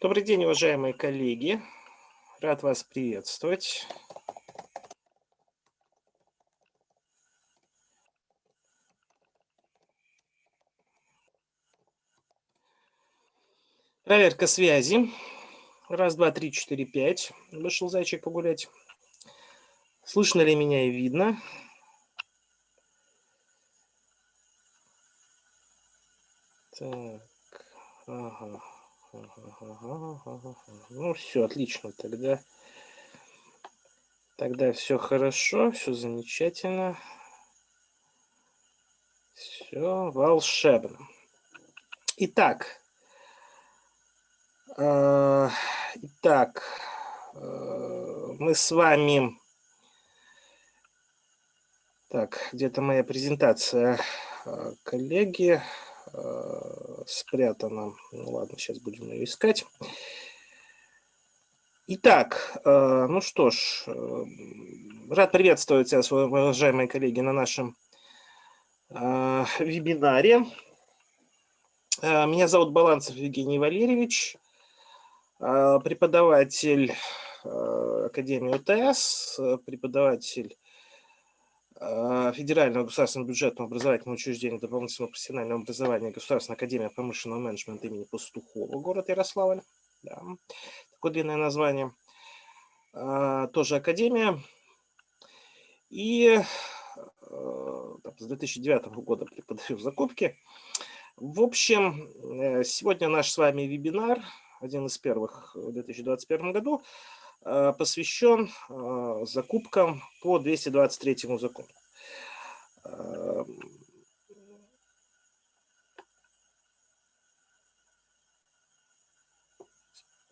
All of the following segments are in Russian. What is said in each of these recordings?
Добрый день, уважаемые коллеги. Рад вас приветствовать. Проверка связи. Раз, два, три, четыре, пять. Вышел зайчик погулять. Слышно ли меня и видно? Так, ага. Ну, все, отлично. Тогда, тогда все хорошо, все замечательно. Все волшебно. Итак, э, итак, э, мы с вами... Так, где-то моя презентация, э, коллеги. Э, спрятана. Ну ладно, сейчас будем ее искать. Итак, э, ну что ж, э, рад приветствовать вас, уважаемые коллеги, на нашем вебинаре. Меня зовут Баланцев Евгений Валерьевич, преподаватель Академии УТС, преподаватель Федерального государственного бюджетного образовательного учреждения дополнительного профессионального образования Государственная академия промышленного менеджмента имени Пастухова, город Ярославль. Да. Такое длинное название. А, тоже академия. И а, с 2009 года преподаю в закупке. В общем, э, сегодня наш с вами вебинар, один из первых в 2021 году, Э, посвящен э, закупкам по 223 закону.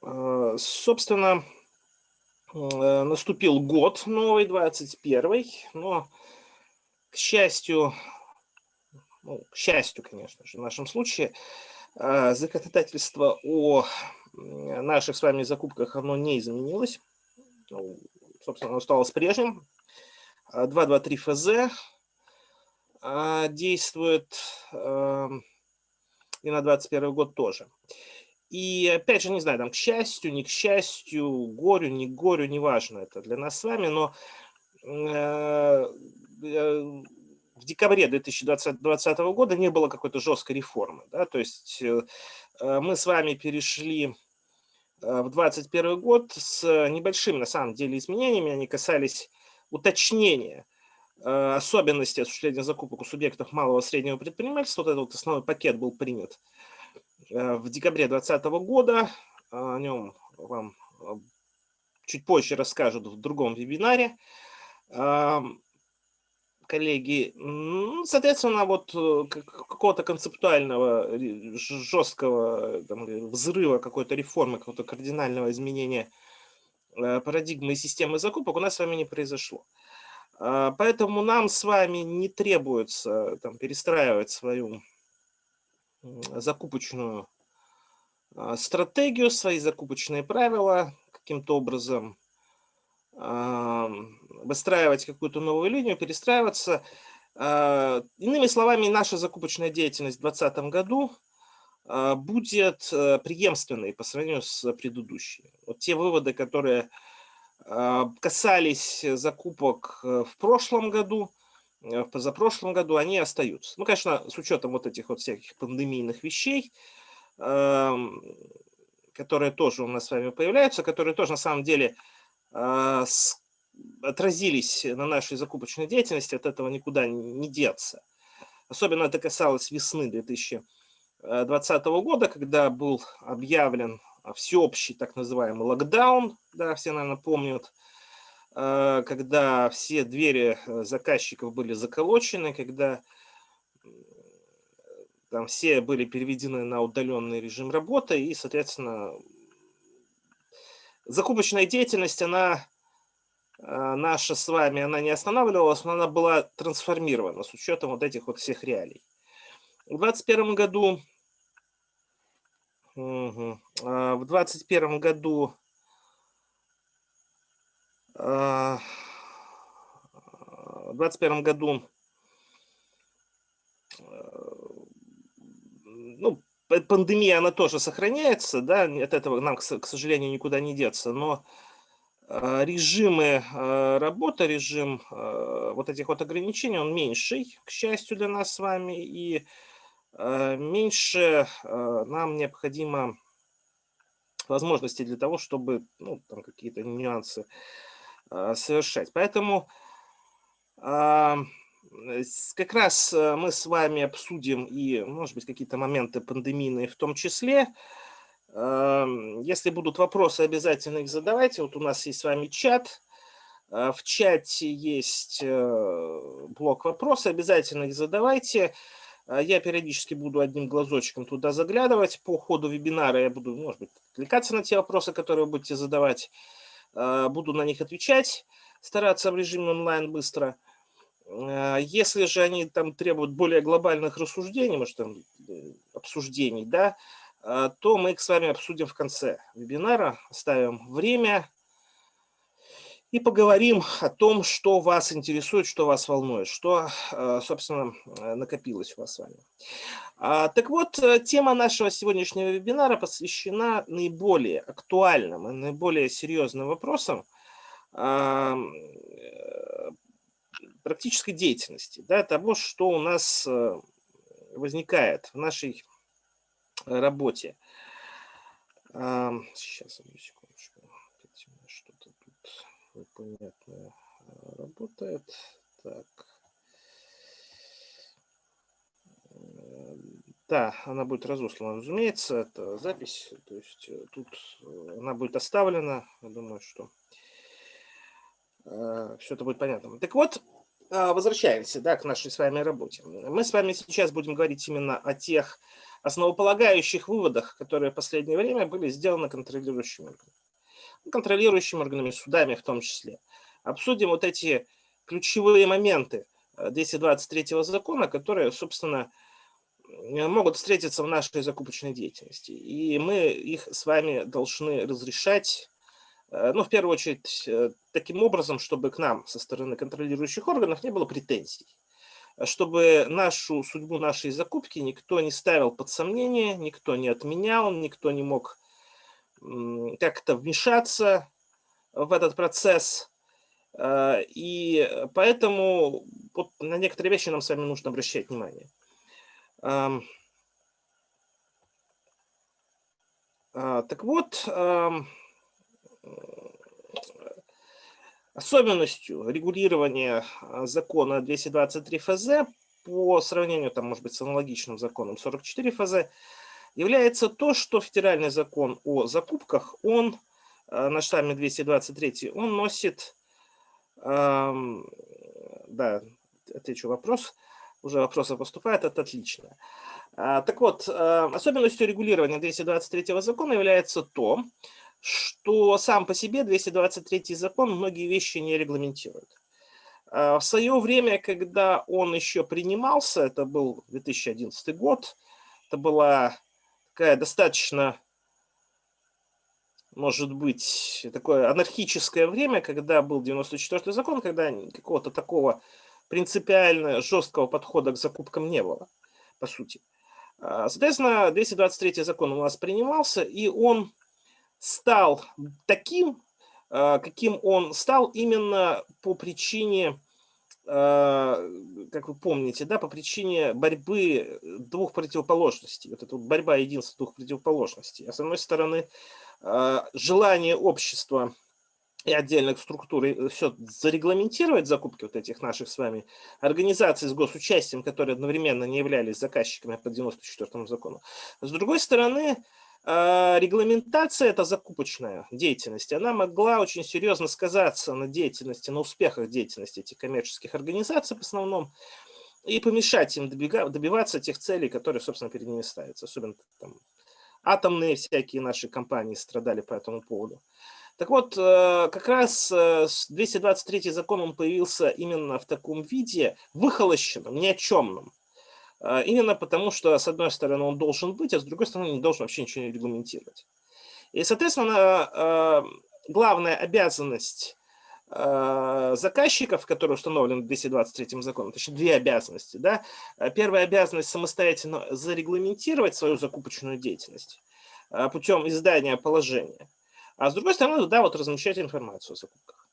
Э, собственно, наступил год новый, 21 но, к счастью, ну, к счастью, конечно же, в нашем случае, законодательство о наших с вами закупках оно не изменилось. Ну, собственно, оно осталось прежним. 223 ФЗ а, действует и на 21 год тоже. И опять же, не знаю, там, к счастью, не к счастью, горю, не горю, неважно это для нас с вами, но э, э, в декабре 2020 года не было какой-то жесткой реформы. Да? То есть э, мы с вами перешли в 2021 год с небольшими, на самом деле, изменениями. Они касались уточнения э, особенностей осуществления закупок у субъектов малого и среднего предпринимательства. Вот этот вот основной пакет был принят э, в декабре 2020 года. О нем вам чуть позже расскажут в другом вебинаре коллеги. Соответственно, вот э, какого-то концептуального, жесткого там, взрыва, какой-то реформы, какого-то кардинального изменения э, парадигмы и системы закупок у нас с вами не произошло. А, поэтому нам с вами не требуется там, перестраивать свою закупочную а, стратегию, свои закупочные правила каким-то образом выстраивать какую-то новую линию, перестраиваться. А, иными словами, наша закупочная деятельность в 2020 году а, будет э, преемственной по сравнению с предыдущей. Вот те выводы, которые а, касались закупок э, в прошлом году, э, в позапрошлом году, они остаются. Ну, конечно, с учетом вот этих вот всяких пандемийных вещей, которые тоже у нас с вами появляются, которые тоже на самом деле отразились на нашей закупочной деятельности, от этого никуда не деться. Особенно это касалось весны 2020 года, когда был объявлен всеобщий так называемый локдаун, да, все, наверное, помнят, а, когда все двери э, заказчиков были заколочены, когда там все были переведены на удаленный режим работы, и, соответственно, закупочная деятельность, она э, наша с вами, она не останавливалась, но она была трансформирована с учетом вот этих вот всех реалий. В 2021 году, угу, в 2021 году в 2021 году ну, пандемия, она тоже сохраняется, да, от этого нам, к сожалению, никуда не деться, но э, режимы э, работы, режим вот этих вот ограничений, он меньший, к счастью для нас с вами, и меньше нам необходимо возможностей для того, чтобы ну, там какие-то нюансы совершать. Поэтому как раз э, мы с вами обсудим и, может быть, какие-то моменты пандемийные в том числе. Эм, если будут вопросы, обязательно их задавайте. Вот у нас есть с вами чат. Э, в чате есть блок вопросов, обязательно их задавайте. Я периодически буду одним глазочком туда заглядывать. По ходу вебинара я буду, может быть, отвлекаться на те вопросы, которые вы будете задавать. Буду на них отвечать, стараться в режиме онлайн быстро. А, если же они там требуют более глобальных рассуждений, может, там, э, обсуждений, да, а, то мы их с вами обсудим в конце вебинара, оставим время и поговорим о том, что вас интересует, что вас волнует, что, а, собственно, накопилось у вас с вами. Так вот, э, тема нашего сегодняшнего вебинара посвящена наиболее актуальным и наиболее серьезным вопросам, практической деятельности, да, того, что у нас э, возникает в нашей работе. Сейчас, одну секундочку. Что-то тут непонятное э, работает. Так. Э, да, она будет разослана, разумеется, это запись, то есть тут она будет оставлена, я думаю, что все это будет понятно. Так вот, а, возвращаемся да, к нашей с вами работе. Мы с вами сейчас будем говорить именно о тех основополагающих выводах, которые в последнее время были сделаны контролирующими органами. Контролирующими органами, судами в том числе. Обсудим вот эти ключевые моменты 223 э, закона, которые, собственно, могут встретиться в нашей закупочной деятельности. И мы их с вами должны разрешать Э, ну, в первую очередь, э, таким образом, чтобы к нам со стороны контролирующих органов не было претензий, чтобы нашу судьбу нашей закупки никто не ставил под сомнение, никто не отменял, никто не мог как-то вмешаться в этот процесс. Э, и поэтому вот на некоторые вещи нам с вами нужно обращать внимание. Так вот, Особенностью регулирования а, закона 223 ФЗ по сравнению, там, может быть, с аналогичным законом 44 ФЗ является то, что федеральный закон о закупках, он а, на штамме 223, он носит, да, отвечу вопрос, уже вопросы поступают, это отлично. А, так вот, особенностью регулирования 223 закона является то, что сам по себе 223 закон многие вещи не регламентирует. А, в свое время, когда он еще принимался, это был 2011 год, это была такая достаточно, может быть, такое анархическое время, когда был 94 закон, когда какого-то такого принципиально жесткого подхода к закупкам не было, по сути. А, соответственно, 223 закон у нас принимался, и он стал таким, а, каким он стал именно по причине, а, как вы помните, да, по причине борьбы двух противоположностей. Вот эта борьба единства двух противоположностей. А с одной стороны, а, желание общества и отдельных структур э, все зарегламентировать закупки вот этих наших с вами организаций с госучастием, которые одновременно не являлись заказчиками по 94 закону. С другой стороны, регламентация, это закупочная деятельность, она могла очень серьезно сказаться на деятельности, на успехах деятельности этих коммерческих организаций в основном, и помешать им добиваться тех целей, которые, собственно, перед ними ставятся. Особенно там, атомные всякие наши компании страдали по этому поводу. Так вот, э, как раз 223 э, закон он появился именно в таком виде, выхолощенном, ни о чемном. А, именно потому, что, с одной стороны, он должен быть, а с другой стороны, не должен вообще ничего не регламентировать. И, соответственно, а, главная обязанность заказчиков, которые установлены в 223 законом, точнее две обязанности. Да? Первая обязанность самостоятельно зарегламентировать свою закупочную деятельность путем издания положения. А с другой стороны, да, вот размещать информацию о закупках.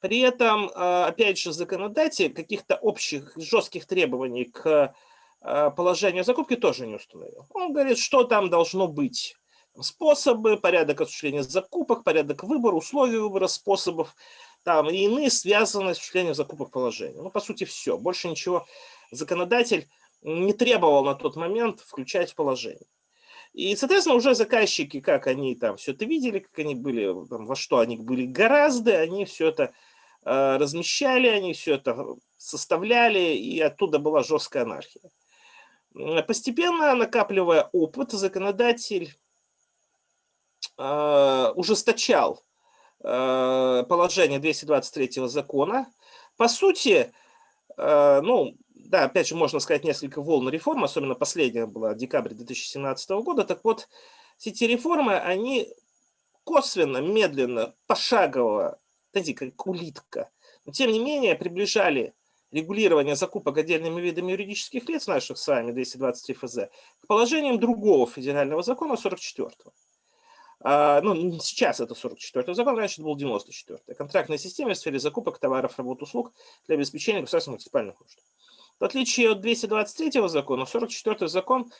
При этом, опять же, законодатель каких-то общих жестких требований к положению закупки тоже не установил. Он говорит, что там должно быть способы, порядок осуществления закупок, порядок выбора, условия выбора способов там, и иные связанные с осуществлением закупок положения. Ну, по сути, все. Больше ничего законодатель не требовал на тот момент включать в положение. И, соответственно, уже заказчики, как они там все это видели, как они были, там, во что они были гораздо, они все это э, размещали, они все это составляли, и оттуда была жесткая анархия. Постепенно, накапливая опыт, законодатель Э, ужесточал э, положение 223 закона. По сути, э, ну, да, опять же, можно сказать, несколько волн реформ, особенно последняя была декабрь 2017 года. Так вот, эти реформы, они косвенно, медленно, пошагово, знаете, как улитка, но тем не менее приближали регулирование закупок отдельными видами юридических лиц наших с вами 223 ФЗ к положениям другого федерального закона 44 -го. А, ну, сейчас это 44 закон, раньше это был 94 -й. Контрактная система в сфере закупок товаров, работ, услуг для обеспечения государственных муниципальных нужд. В отличие от 223 закона, 44 закон,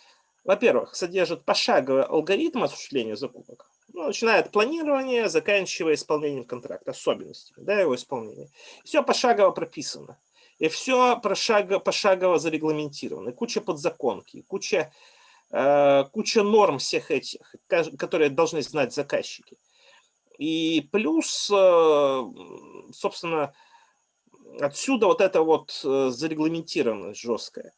во-первых, содержит пошаговый алгоритм осуществления закупок, ну, начиная от планирования, заканчивая исполнением контракта, особенностями да, его исполнения. Все пошагово прописано. И все пошагово, пошагово зарегламентировано. И куча подзаконки, куча Э, куча норм всех этих, которые должны знать заказчики. И плюс, э, собственно, отсюда вот это вот э, зарегламентированность жесткая.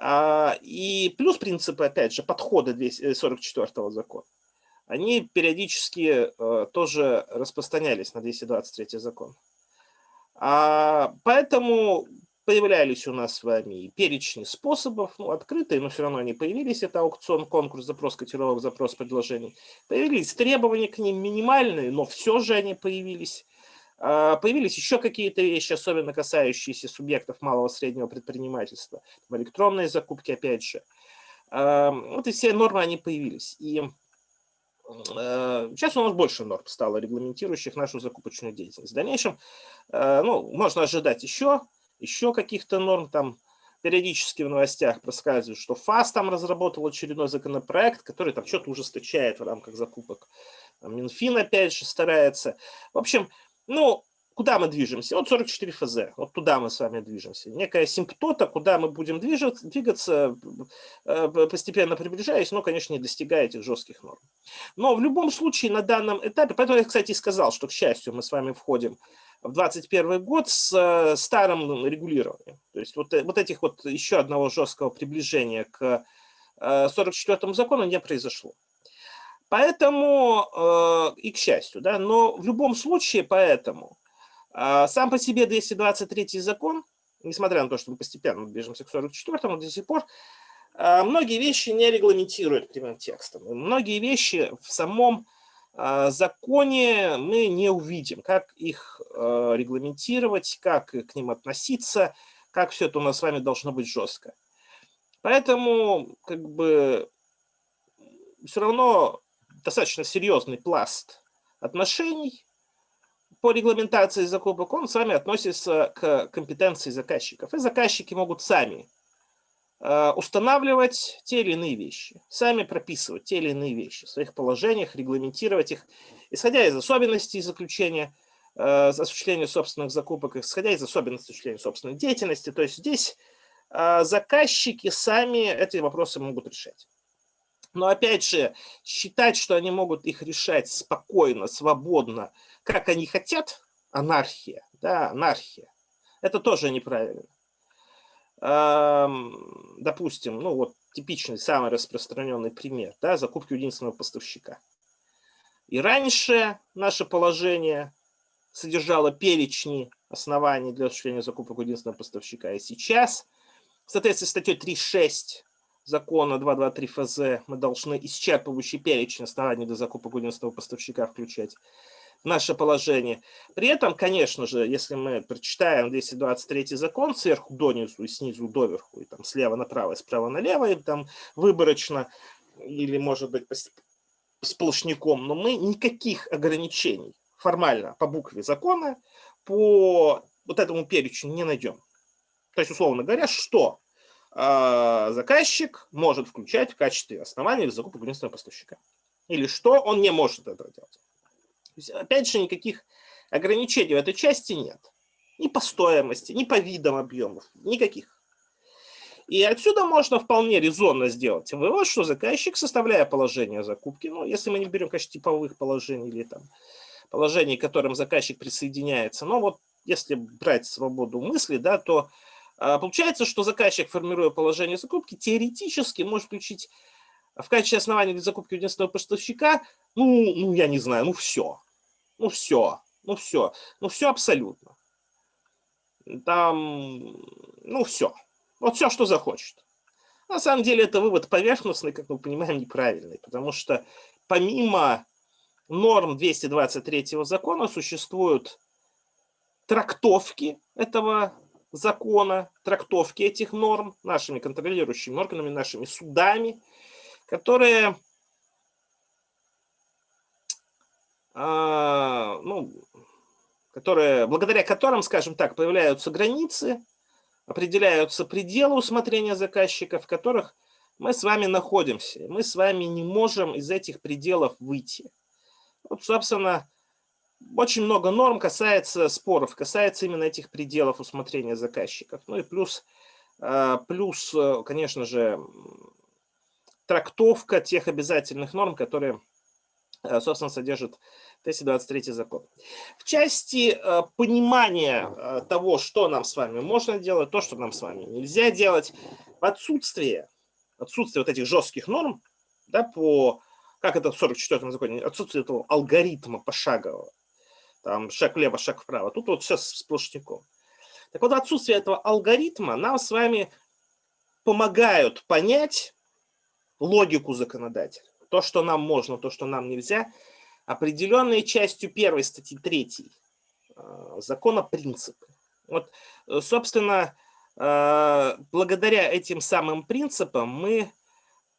А, и плюс принципы, опять же, подхода 244 закона. Они периодически тоже распространялись на 223 закон. А, поэтому Появлялись у нас с вами перечни способов, ну, открытые, но все равно они появились. Это аукцион, конкурс, запрос котировок, запрос предложений. Появились требования к ним минимальные, но все же они появились. А, появились еще какие-то вещи, особенно касающиеся субъектов малого и среднего предпринимательства. Электронные закупки, опять же. Вот и все нормы, они появились. И Сейчас у нас больше норм стало, регламентирующих нашу закупочную деятельность. В дальнейшем ну, можно ожидать еще еще каких-то норм, там периодически в новостях проскальзывает, что ФАС там разработал очередной законопроект, который там что-то ужесточает в рамках закупок. Минфин опять же старается. В общем, ну, куда мы движемся? Вот 44 ФЗ, вот туда мы с вами движемся. Некая симптота, куда мы будем движаться, двигаться, э, постепенно приближаясь, но, конечно, не достигая этих жестких норм. Но в любом случае на данном этапе, поэтому я, кстати, сказал, что, к счастью, мы с вами входим в 2021 год с э, старым регулированием. То есть вот, э, вот этих вот еще одного жесткого приближения к 44 э, закону не произошло. Поэтому, и к счастью, да, но в любом случае поэтому сам по себе 223 закон, несмотря на то, что мы постепенно движемся к 44 до сих пор, многие вещи не регламентируют прямым текстом. Многие вещи в самом а, законе мы не увидим, как их регламентировать, как к ним относиться, как все это у нас с вами должно быть жестко. Поэтому как бы все равно достаточно серьезный пласт отношений по регламентации закупок, он с вами относится к компетенции заказчиков. И заказчики могут сами Э, устанавливать те или иные вещи, сами прописывать те или иные вещи в своих положениях, регламентировать их, исходя из особенностей заключения, э, осуществления собственных закупок, исходя из особенностей осуществления собственной деятельности. То есть здесь э, заказчики сами эти вопросы могут решать. Но опять же, считать, что они могут их решать спокойно, свободно, как они хотят, анархия, да, анархия, это тоже неправильно допустим, ну вот типичный, самый распространенный пример, да, закупки единственного поставщика. И раньше наше положение содержало перечни оснований для осуществления закупок единственного поставщика. И сейчас, в соответствии с статьей 3.6 закона 223 ФЗ, мы должны исчерпывающий перечень оснований для закупок единственного поставщика включать. Наше положение. При этом, конечно же, если мы прочитаем 223 закон сверху донизу и снизу доверху, и там слева направо, и справа налево, и там выборочно, или, может быть, сплошняком, но мы никаких ограничений формально по букве закона по вот этому перечню не найдем. То есть, условно говоря, что э, заказчик может включать в качестве основания для закупок единственного поставщика. Или что он не может этого делать. Есть, опять же, никаких ограничений в этой части нет. Ни по стоимости, ни по видам объемов, никаких. И отсюда можно вполне резонно сделать вывод, что заказчик, составляя положение закупки, ну, если мы не берем, конечно, типовых положений или там положений, к которым заказчик присоединяется, но вот если брать свободу мысли, да, то а, получается, что заказчик, формируя положение закупки, теоретически может включить в качестве основания для закупки единственного поставщика, ну, ну, я не знаю, ну все, ну все, ну все, ну все абсолютно. Там, ну все. Вот все, что захочет. На самом деле это вывод поверхностный, как мы понимаем, неправильный, потому что помимо норм 223 закона существуют трактовки этого закона, трактовки этих норм нашими контролирующими органами, нашими судами, которые, а, ну, которые, благодаря которым, скажем так, появляются границы определяются пределы усмотрения заказчика, в которых мы с вами находимся. Мы с вами не можем из этих пределов выйти. Вот, собственно, очень много норм касается споров, касается именно этих пределов усмотрения заказчиков. Ну и плюс, э, плюс конечно же, трактовка тех обязательных норм, которые, э, собственно, содержат 223 закон. В части э, понимания э, того, что нам с вами можно делать, то, что нам с вами нельзя делать, в отсутствие, отсутствие вот этих жестких норм, да, по, как это в 44-м законе, отсутствие этого алгоритма пошагового, там шаг влево, шаг вправо, тут вот все сплошняком. Так вот, отсутствие этого алгоритма нам с вами помогают понять логику законодателя. То, что нам можно, то, что нам нельзя – определенные частью первой статьи 3 э, закона принципы. Вот, э, собственно, э, благодаря этим самым принципам мы,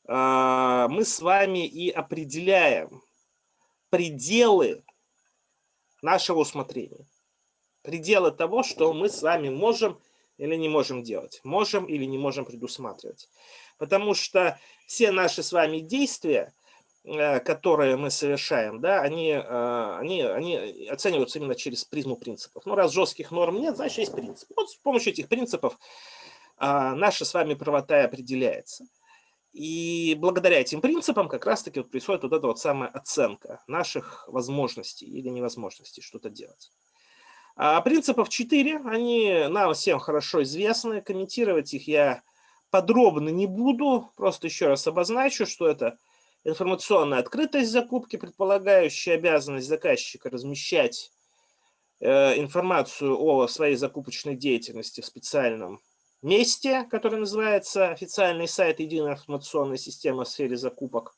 мы с вами и определяем пределы нашего усмотрения. Пределы того, что мы с вами можем или не можем делать, можем или не можем предусматривать. Потому что все наши с вами действия которые мы совершаем, да, они, э, они, они оцениваются именно через призму принципов. Ну, раз жестких норм нет, значит, есть принцип. Вот с помощью этих принципов а, наша с вами правота и определяется. И благодаря этим принципам как раз-таки вот происходит вот эта вот самая оценка наших возможностей или невозможностей что-то делать. А принципов 4, они нам всем хорошо известны, комментировать их я подробно не буду, просто еще раз обозначу, что это – информационная открытость закупки, предполагающая обязанность заказчика размещать э, информацию о своей закупочной деятельности в специальном месте, которое называется официальный сайт Единой информационной системы в сфере закупок,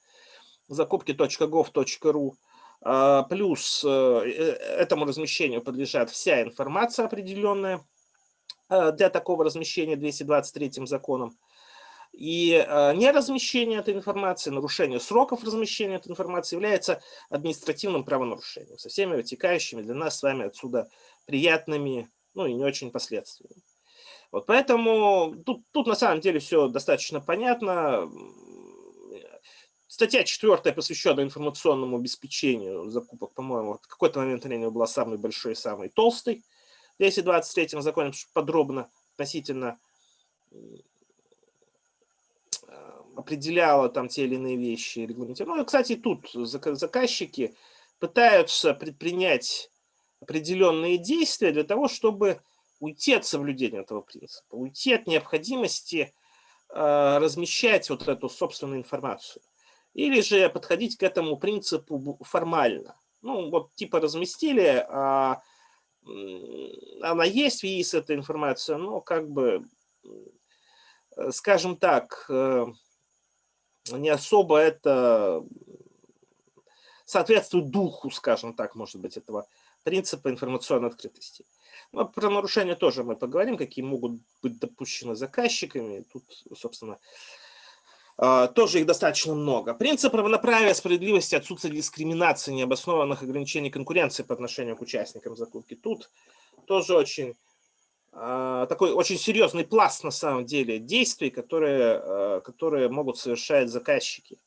закупки.gov.ru. А, плюс э, э, этому размещению подлежат вся информация определенная для такого размещения 223 законом. И э, неразмещение этой информации, нарушение сроков размещения этой информации является административным правонарушением со всеми вытекающими для нас с вами отсюда приятными, ну и не очень последствиями. Вот поэтому тут, тут на самом деле все достаточно понятно. Статья четвертая, посвященная информационному обеспечению закупок, по-моему, в какой-то момент времени была самой большой и самой толстой. В 223 законе подробно относительно определяла там те или иные вещи, регламентировала. Ну, и, кстати, тут заказчики пытаются предпринять определенные действия для того, чтобы уйти от соблюдения этого принципа, уйти от необходимости э, размещать вот эту собственную информацию. Или же подходить к этому принципу формально. Ну, вот типа разместили, а она есть в ЕИС, эта информация, но как бы, э, скажем так, э, не особо это соответствует духу, скажем так, может быть, этого принципа информационной открытости. Но про нарушения тоже мы поговорим, какие могут быть допущены заказчиками. Тут, собственно, а, тоже их достаточно много. Принцип равноправия, справедливости, отсутствие дискриминации, необоснованных ограничений конкуренции по отношению к участникам закупки. Тут тоже очень такой очень серьезный пласт на самом деле действий, которые, а, которые могут совершать заказчики.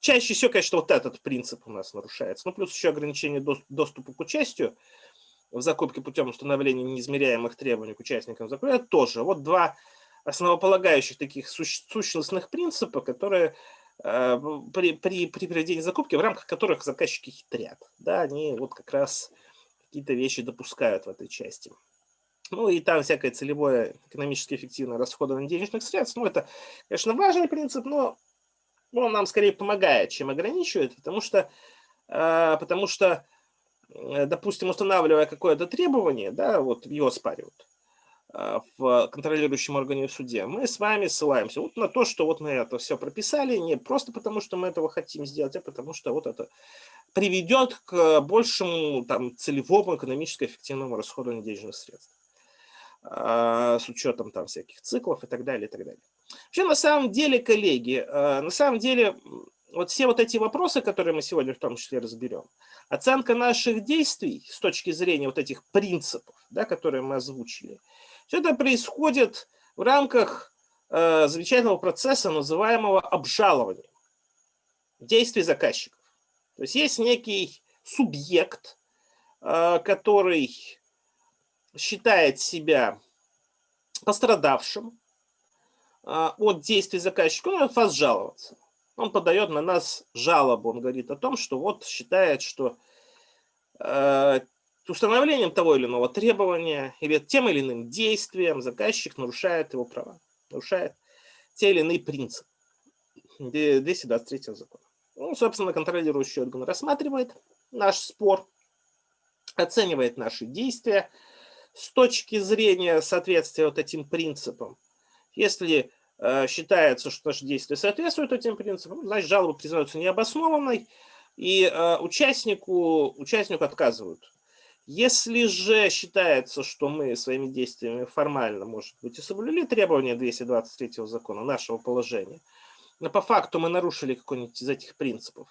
Чаще всего, конечно, вот этот принцип у нас нарушается. Ну, плюс еще ограничение доступа к участию в закупке путем установления неизмеряемых требований к участникам закупки. Это тоже вот два основополагающих таких сущностных принципа, которые э, при, при, при проведении закупки, в рамках которых заказчики хитрят. Да, они вот как раз какие-то вещи допускают в этой части. Ну и там всякое целевое экономически эффективное расходование денежных средств. Ну это, конечно, важный принцип, но он нам скорее помогает, чем ограничивает, потому что, э, потому что э, допустим, устанавливая какое-то требование, да, вот его спаривают, а, в контролирующем органе в суде, мы с вами ссылаемся вот на то, что вот мы это все прописали, не просто потому, что мы этого хотим сделать, а потому что вот это приведет к большему там, целевому экономически эффективному расходованию денежных средств а, с учетом там всяких циклов и так далее, и так далее. Вообще, на самом деле, коллеги, а, на самом деле, вот все вот эти вопросы, которые мы сегодня в том числе разберем, оценка наших действий с точки зрения вот этих принципов, да, которые мы озвучили, все это происходит в рамках э, замечательного процесса, называемого обжалования действий заказчиков. То есть есть некий субъект, который считает себя пострадавшим э, от действий заказчика, он может жаловаться. Он подает на нас жалобу, он говорит о том, что вот считает, что э, установлением того или иного требования или тем или иным действием заказчик нарушает его права, нарушает те или иные принципы 223 закона. Ну, собственно, контролирующий орган рассматривает наш спор, оценивает наши действия с точки зрения соответствия вот этим принципам. Если э, считается, что наши действия соответствуют этим принципам, значит, жалоба признается необоснованной, и э, участнику, участнику отказывают если же считается, что мы своими действиями формально, может быть, и соблюли требования 223 закона нашего положения, но по факту мы нарушили какой-нибудь из этих принципов,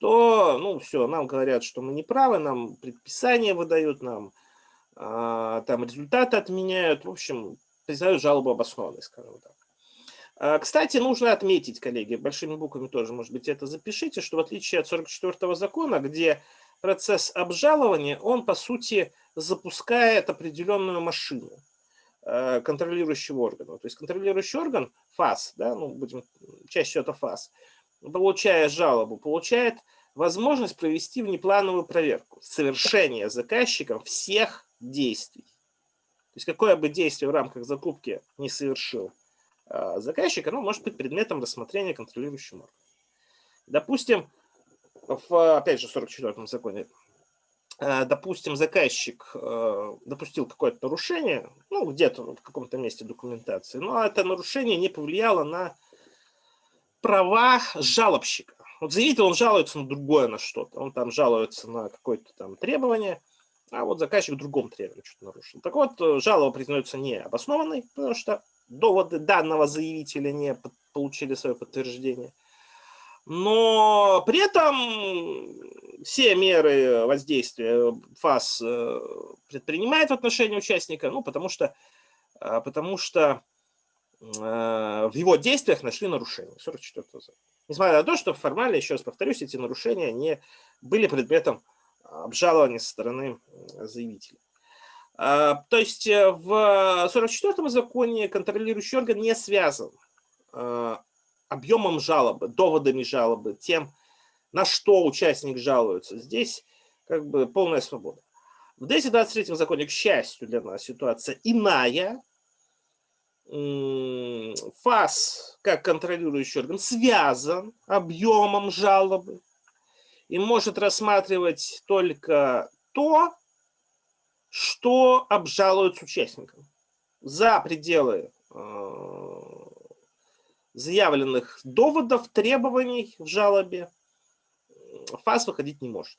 то, ну, все, нам говорят, что мы не правы, нам предписания выдают, нам там результаты отменяют, в общем, признают жалобу обоснованной, скажем так. А, кстати, нужно отметить, коллеги, большими буквами тоже, может быть, это запишите, что в отличие от 44 закона, где процесс обжалования, он, по сути, запускает определенную машину э, контролирующего органа. То есть контролирующий орган, ФАС, да, ну, будем, чаще это ФАС, получая жалобу, получает возможность провести внеплановую проверку совершения заказчиком всех действий. То есть какое бы действие в рамках закупки не совершил э, заказчик, оно может быть предметом рассмотрения контролирующим органом. Допустим, в, опять же, в 44 законе, э, допустим, заказчик э, допустил какое-то нарушение, ну, где-то в каком-то месте документации, но это нарушение не повлияло на права жалобщика. Вот заявитель, он жалуется на другое, на что-то. Он там жалуется на какое-то там требование, а вот заказчик другом требовании что-то нарушил. Так вот, э, жалоба признается необоснованной, потому что доводы данного заявителя не получили свое подтверждение но при этом все меры воздействия ФАС э, предпринимает в отношении участника, ну, потому что, э, потому что в его действиях нашли нарушения. 44 Несмотря на то, что формально, еще раз повторюсь, эти нарушения не были предметом обжалования со стороны заявителя. То есть в 44 законе контролирующий орган не связан объемом жалобы, доводами жалобы, тем, на что участник жалуется. Здесь как бы полная свобода. В 223 законе, к счастью для нас, ситуация иная. ФАС, как контролирующий орган, связан объемом жалобы и может рассматривать только то, что обжалуется участникам. За пределы заявленных доводов, требований в жалобе фаз выходить не может.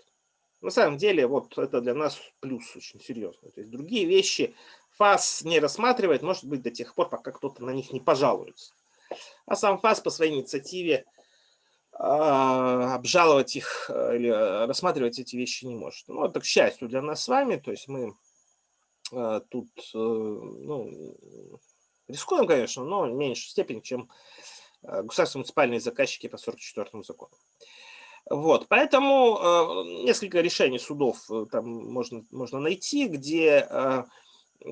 На самом деле, вот это для нас плюс очень серьезный. То есть другие вещи фаз не рассматривает, может быть, до тех пор, пока кто-то на них не пожалуется. А сам фаз по своей инициативе э, обжаловать их э, или рассматривать эти вещи не может. Ну, это к счастью для нас с вами, то есть мы э, тут э, ну, рискуем, конечно, но в меньшей степени, чем э, государственные муниципальные заказчики по 44 закону. Вот, поэтому э, несколько решений судов э, там можно, можно найти, где э,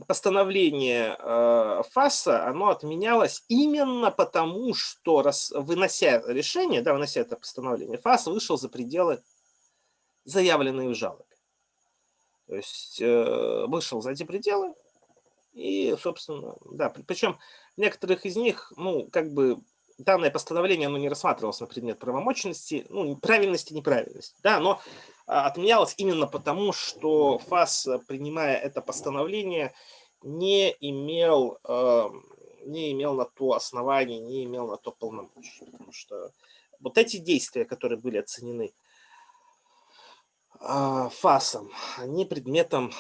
постановление э, ФАСа, оно отменялось именно потому, что раз, вынося решение, да, вынося это постановление, ФАС вышел за пределы заявленные в жалобе. То есть э, вышел за эти пределы и, собственно, да, причем некоторых из них, ну, как бы данное постановление оно не рассматривалось на предмет правомочности, ну, правильности, неправильности, да, но а, отменялось именно потому, что ФАС, принимая это постановление, не имел, эм, не имел на то основание, не имел на то полномочия. Потому что вот эти действия, которые были оценены а, ФАСом, они предметом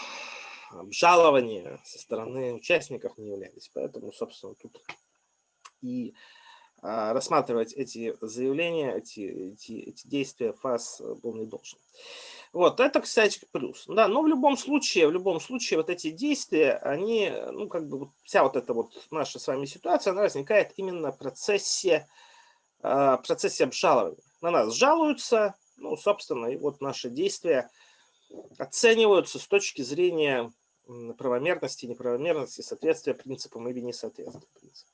обжалования со стороны участников не являлись. Поэтому, собственно, тут и рассматривать эти заявления, эти, эти, эти действия ФАС был не должен. Вот, это, кстати, плюс. Да, но в любом случае, в любом случае, вот эти действия, они, ну, как бы, вся вот эта вот наша с вами ситуация, она возникает именно в процессе, а, процессе обжалования. На нас жалуются, ну, собственно, и вот наши действия оцениваются с точки зрения правомерности, неправомерности, соответствия принципам или несоответствия принципам.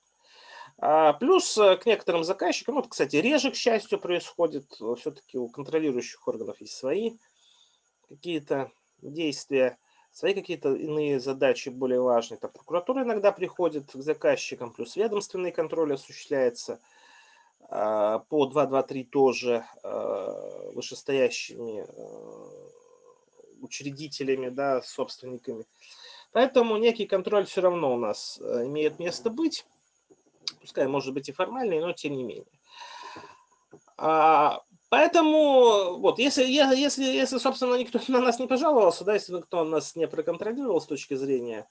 А, плюс э, к некоторым заказчикам, вот, кстати, реже, к счастью, происходит, э, все-таки у контролирующих органов есть свои какие-то действия, свои какие-то иные задачи более важные. Там прокуратура иногда приходит к заказчикам, плюс ведомственный контроль осуществляется а, по 223 тоже а, вышестоящими учредителями, да, собственниками. Поэтому некий контроль все равно у нас э, имеет место быть пускай может быть и формальный, но тем не менее. А, поэтому, вот, если, если, если, собственно, никто на нас не пожаловался, да, если никто нас не проконтролировал с точки зрения,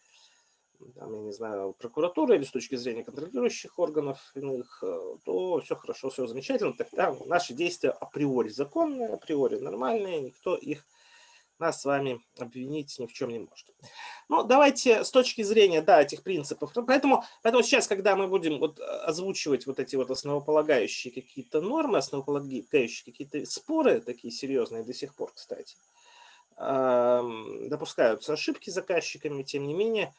там, я не знаю, прокуратуры или с точки зрения контролирующих органов иных, э, то все хорошо, все замечательно, тогда наши действия априори законные, априори нормальные, никто их нас с вами обвинить ни в чем не может. Ну, давайте с точки зрения, да, этих принципов. Поэтому, поэтому сейчас, когда мы будем вот озвучивать вот эти вот основополагающие какие-то нормы, основополагающие какие-то споры, такие серьезные до сих пор, кстати, допускаются ошибки заказчиками, тем не менее,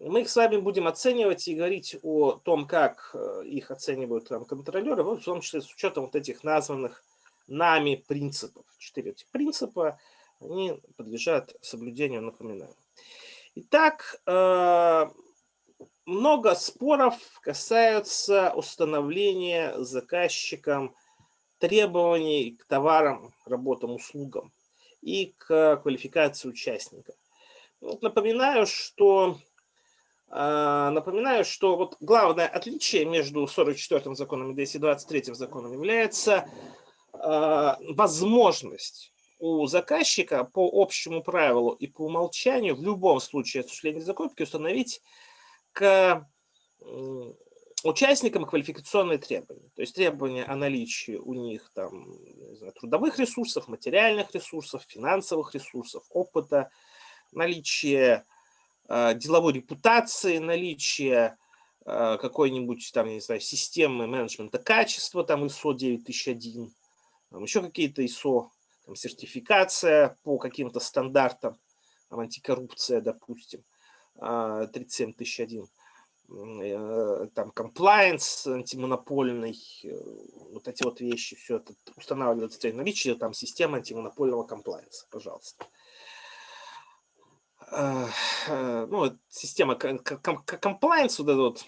мы их с вами будем оценивать и говорить о том, как э, их оценивают там контролеры, в том числе с учетом вот этих названных нами принципов. Четыре этих принципа – они подлежат соблюдению, напоминаю. Итак, э, много споров касаются установления заказчиком требований к товарам, работам, услугам и к квалификации участника. Напоминаю, что э, Напоминаю, что вот главное отличие между 44-м законом и 223-м законом является э, возможность у заказчика по общему правилу и по умолчанию в любом случае осуществления закупки установить к участникам квалификационные требования. То есть требования о наличии у них там, знаю, трудовых ресурсов, материальных ресурсов, финансовых ресурсов, опыта, наличие э, деловой репутации, наличие э, какой-нибудь там, не знаю, системы менеджмента качества, там ISO 9001, там еще какие-то ISO там, сертификация по каким-то стандартам, там, антикоррупция, допустим, 37001, а, э, там, compliance антимонопольный, э, вот эти вот вещи, все это устанавливается наличие там системы антимонопольного комплайенса, пожалуйста. Э, ну, система комплайенс, вот эта вот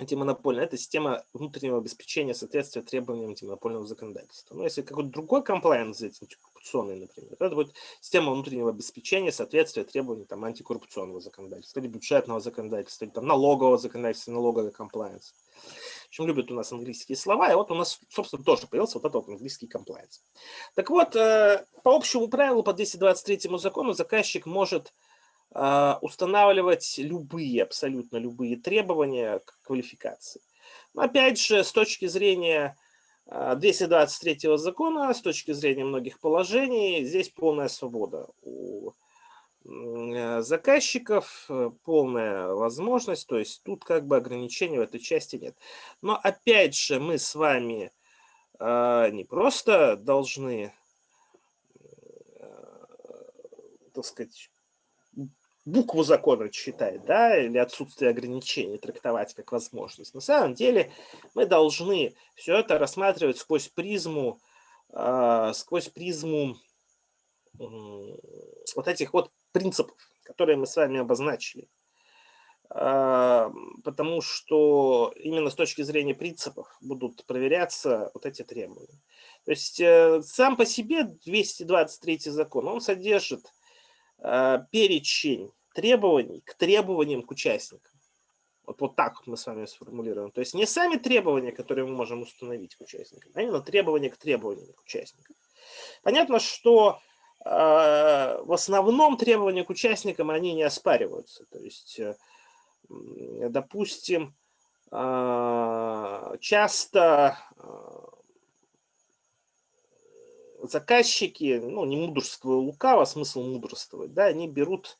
антимонопольная, это система внутреннего обеспечения соответствия требованиям антимонопольного законодательства. Но ну, если какой-то другой комплайенс взять, антикоррупционный, например, это будет система внутреннего обеспечения соответствия требованиям там, антикоррупционного законодательства, или бюджетного законодательства, или там, налогового законодательства, налоговый комплайенс. Очень любят у нас английские слова, и вот у нас, собственно, тоже появился вот этот вот английский комплайенс. Так вот, э, по общему правилу, по 223 закону заказчик может устанавливать любые, абсолютно любые требования к квалификации. Но опять же, с точки зрения 223 закона, с точки зрения многих положений, здесь полная свобода у Э, заказчиков, э, полная возможность, то есть тут как бы ограничений в этой части нет. Но опять же мы с вами э, не просто должны, так сказать, букву закона читать, да, или отсутствие ограничений трактовать как возможность. На самом деле мы должны все это рассматривать сквозь призму, сквозь призму вот этих вот принципов, которые мы с вами обозначили. А, потому что именно с точки зрения принципов будут проверяться вот эти требования. То есть э, сам по себе 223 закон, он содержит перечень требований к требованиям к участникам. Вот, вот так мы с вами сформулируем. То есть не сами требования, которые мы можем установить к участникам, а именно требования к требованиям к участникам. Понятно, что а, в основном требования к участникам, они не оспариваются. То есть, э, допустим, а, часто а, заказчики, ну, не мудрствуя лукаво, смысл мудрствовать, да, они берут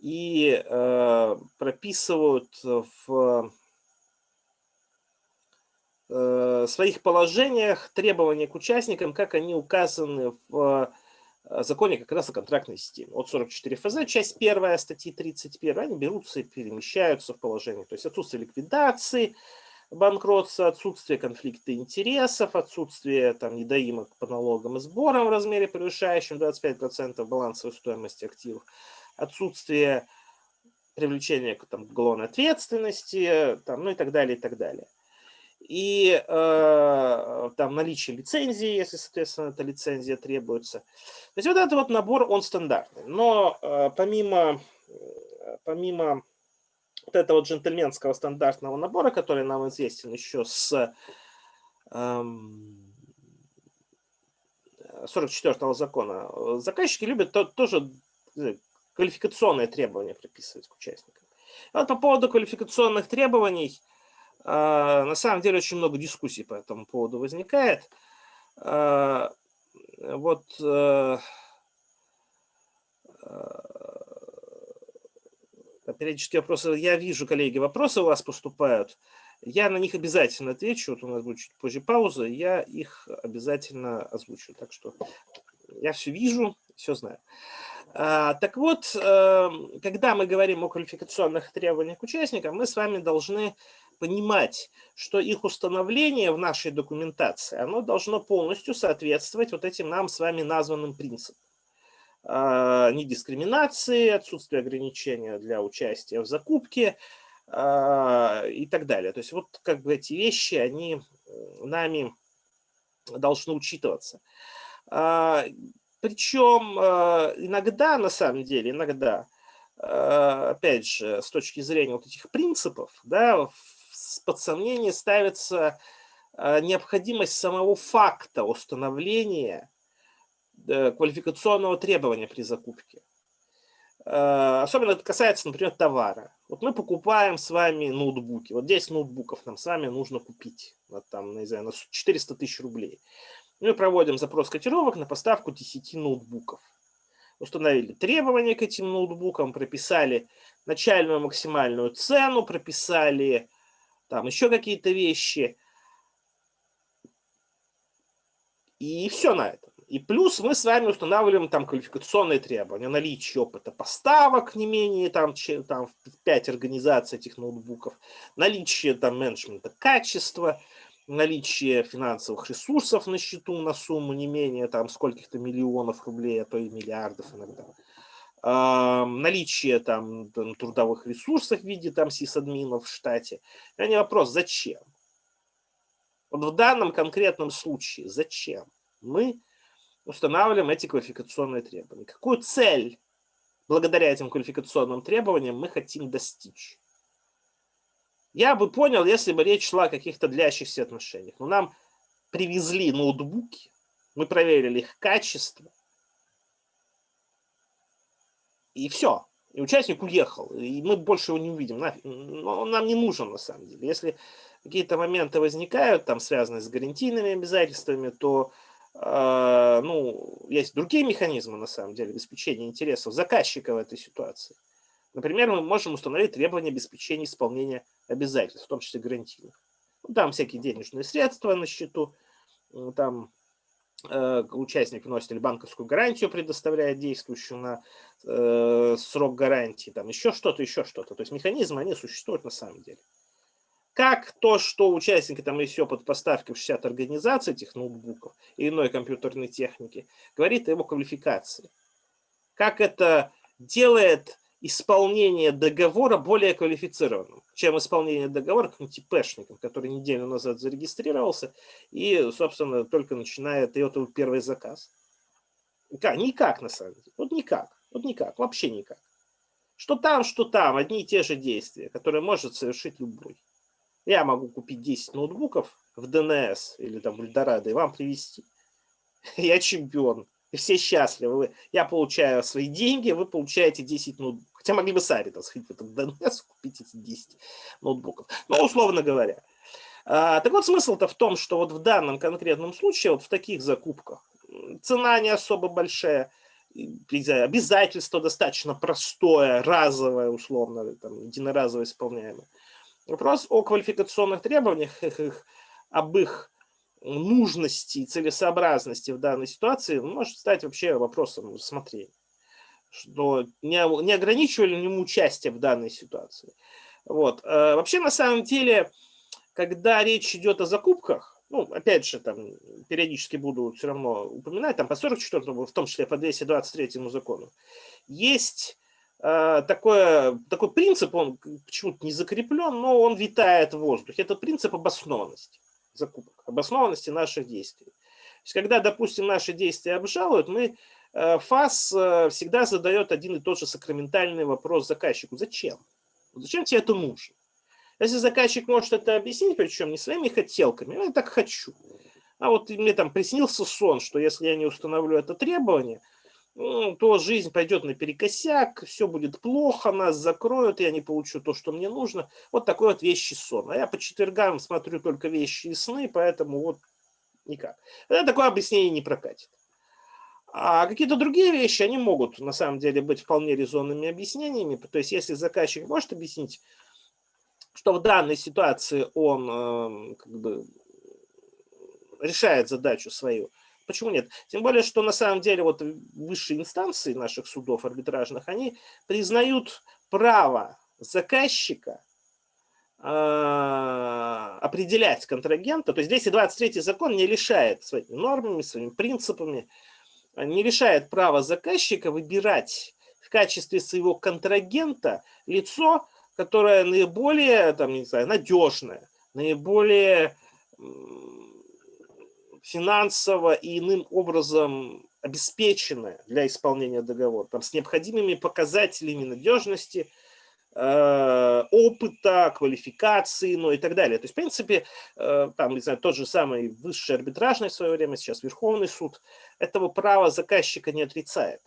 и э, прописывают в э, своих положениях требования к участникам, как они указаны в Э, законе как раз о контрактной системе. От 44 ФЗ, часть 1 статьи 31, они берутся и перемещаются в положение. То есть отсутствие ликвидации, банкротства, отсутствие конфликта интересов, отсутствие там, недоимок по налогам и сборам в размере превышающем 25% балансовой стоимости активов, отсутствие привлечения к там, уголовной ответственности, там, ну и так далее, и так далее и э, там наличие лицензии, если, соответственно, эта лицензия требуется. То есть вот этот вот набор, он стандартный. Но э, помимо, помимо вот этого джентльменского стандартного набора, который нам известен еще с э, 44 закона, заказчики любят то, тоже э, квалификационные требования прописывать к участникам. И вот по поводу квалификационных требований – а, на самом деле очень много дискуссий по этому поводу возникает. Вот э, а, периодически вопросы, я вижу, коллеги, вопросы у вас поступают. Я на них обязательно отвечу. Вот у нас будет чуть позже пауза, я их обязательно озвучу. Так что я все вижу, все знаю. Так вот, эм, когда мы говорим о квалификационных требованиях к участникам, мы с вами должны понимать, что их установление в нашей документации, оно должно полностью соответствовать вот этим нам с вами названным принципам. А, недискриминации, отсутствие ограничения для участия в закупке а, и так далее. То есть вот как бы эти вещи, они нами должны учитываться. А, Причем иногда, на самом деле, иногда, опять же, с точки зрения вот этих принципов, да, под сомнение ставится необходимость самого факта установления квалификационного требования при закупке. Э, особенно это касается, например, товара. Вот мы покупаем с вами ноутбуки. Вот 10 ноутбуков нам с вами нужно купить. Вот там, не знаю, на 400 тысяч рублей. Мы проводим запрос котировок на поставку 10 ноутбуков. Установили требования к этим ноутбукам, прописали начальную максимальную цену, прописали там еще какие-то вещи. И все на этом. И плюс мы с вами устанавливаем там квалификационные требования, наличие опыта поставок не менее там, там 5 организаций этих ноутбуков, наличие там менеджмента качества, наличие финансовых ресурсов на счету на сумму не менее там скольких-то миллионов рублей, а то и миллиардов иногда наличие там трудовых ресурсов в виде там сисадминов в штате. А не вопрос, зачем? Вот в данном конкретном случае зачем мы устанавливаем эти квалификационные требования? Какую цель благодаря этим квалификационным требованиям мы хотим достичь? Я бы понял, если бы речь шла о каких-то длящихся отношениях. Но нам привезли ноутбуки, мы проверили их качество, и все. И участник уехал, и мы больше его не увидим. Но он нам не нужен на самом деле. Если какие-то моменты возникают, там связанные с гарантийными обязательствами, то ну, есть другие механизмы на самом деле обеспечения интересов заказчика в этой ситуации. Например, мы можем установить требования обеспечения исполнения обязательств, в том числе гарантийных. Ну, там всякие денежные средства на счету, там э, участник вносит или банковскую гарантию предоставляет действующую на э, срок гарантии, там еще что-то, еще что-то. То есть механизмы, они существуют на самом деле. Как то, что участники там есть опыт поставки в 60 организаций этих ноутбуков и иной компьютерной техники, говорит о его квалификации. Как это делает исполнение договора более квалифицированным, чем исполнение договора каким-нибудь ИПшником, который неделю назад зарегистрировался и, собственно, только начинает и это первый заказ. Как? Никак, на самом деле. Вот никак. Вот никак. Вообще никак. Что там, что там. Одни и те же действия, которые может совершить любой. Я могу купить 10 ноутбуков в ДНС или там Эльдорадо и вам привезти. Я чемпион и все счастливы. Я получаю свои деньги, вы получаете 10 ноутбуков. Хотя могли бы сами там сходить в этот DNS, купить эти 10 ноутбуков. Ну, условно говоря. А, так вот, смысл-то в том, что вот в данном конкретном случае, вот в таких закупках, цена не особо большая, обязательство достаточно простое, разовое, условно, там, единоразово исполняемое. Вопрос о квалификационных требованиях, об их нужности и целесообразности в данной ситуации может стать вообще вопросом рассмотрения. Что не, не ограничивали ли ему участие в данной ситуации. Вот. А вообще, на самом деле, когда речь идет о закупках, ну, опять же, там периодически буду все равно упоминать, там по 44 в том числе по 223 закону, есть такое, такой принцип, он почему-то не закреплен, но он витает в воздухе. Это принцип обоснованности закупок, обоснованности наших действий. То есть, когда, допустим, наши действия обжалуют, мы, э, ФАС э, всегда задает один и тот же сакраментальный вопрос заказчику. Зачем? Зачем тебе это нужно? Если заказчик может это объяснить, причем не своими хотелками, я так хочу. А вот мне там приснился сон, что если я не установлю это требование, то жизнь пойдет наперекосяк, все будет плохо, нас закроют, я не получу то, что мне нужно. Вот такой вот вещи сон. А я по четвергам смотрю только вещи и сны, поэтому вот никак. Это такое объяснение не прокатит. А какие-то другие вещи, они могут на самом деле быть вполне резонными объяснениями. То есть если заказчик может объяснить, что в данной ситуации он э, как бы решает задачу свою, Почему нет? Тем более, что на самом деле вот высшие инстанции наших судов арбитражных, они признают право заказчика э, определять контрагента. То есть 223 закон не лишает своими нормами, своими принципами, не лишает права заказчика выбирать в качестве своего контрагента лицо, которое наиболее, там, не знаю, надежное, наиболее финансово и иным образом обеспечены для исполнения договора, там, с необходимыми показателями надежности, э, опыта, квалификации, ну и так далее. То есть, в принципе, э, там, не знаю, тот же самый высший арбитражный в свое время, сейчас Верховный суд, этого права заказчика не отрицает.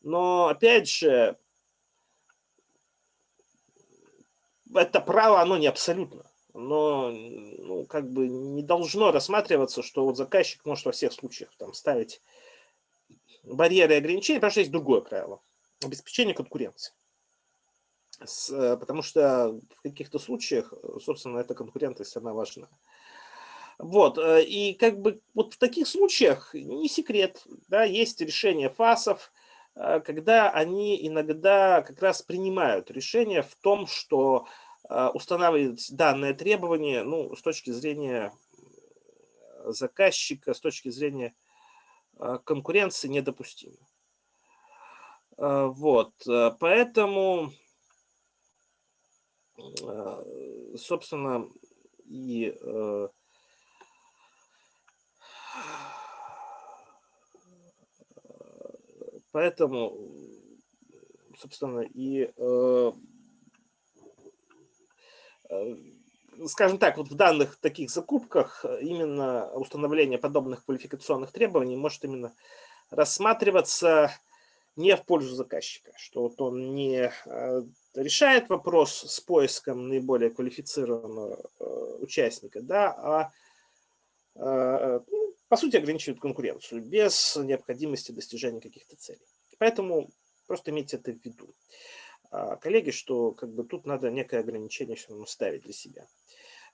Но, опять же, это право, оно не абсолютно но ну, как бы не должно рассматриваться, что вот заказчик может во всех случаях там ставить барьеры и ограничения, потому что есть другое правило – обеспечение конкуренции. С, э, потому что в каких-то случаях, собственно, эта конкурентность, она важна. Вот, э, и как бы вот в таких случаях не секрет, да, есть решения ФАСов, э, когда они иногда как раз принимают решение в том, что устанавливать данное требование ну, с точки зрения заказчика, с точки зрения а, конкуренции недопустимо. А, вот, поэтому, собственно, и поэтому, собственно, и скажем так, вот в данных таких закупках именно установление подобных квалификационных требований может именно рассматриваться не в пользу заказчика, что вот он не решает вопрос с поиском наиболее квалифицированного участника, да, а ну, по сути ограничивает конкуренцию без необходимости достижения каких-то целей. Поэтому просто имейте это в виду. А, коллеги, что как бы тут надо некое ограничение все равно ставить для себя.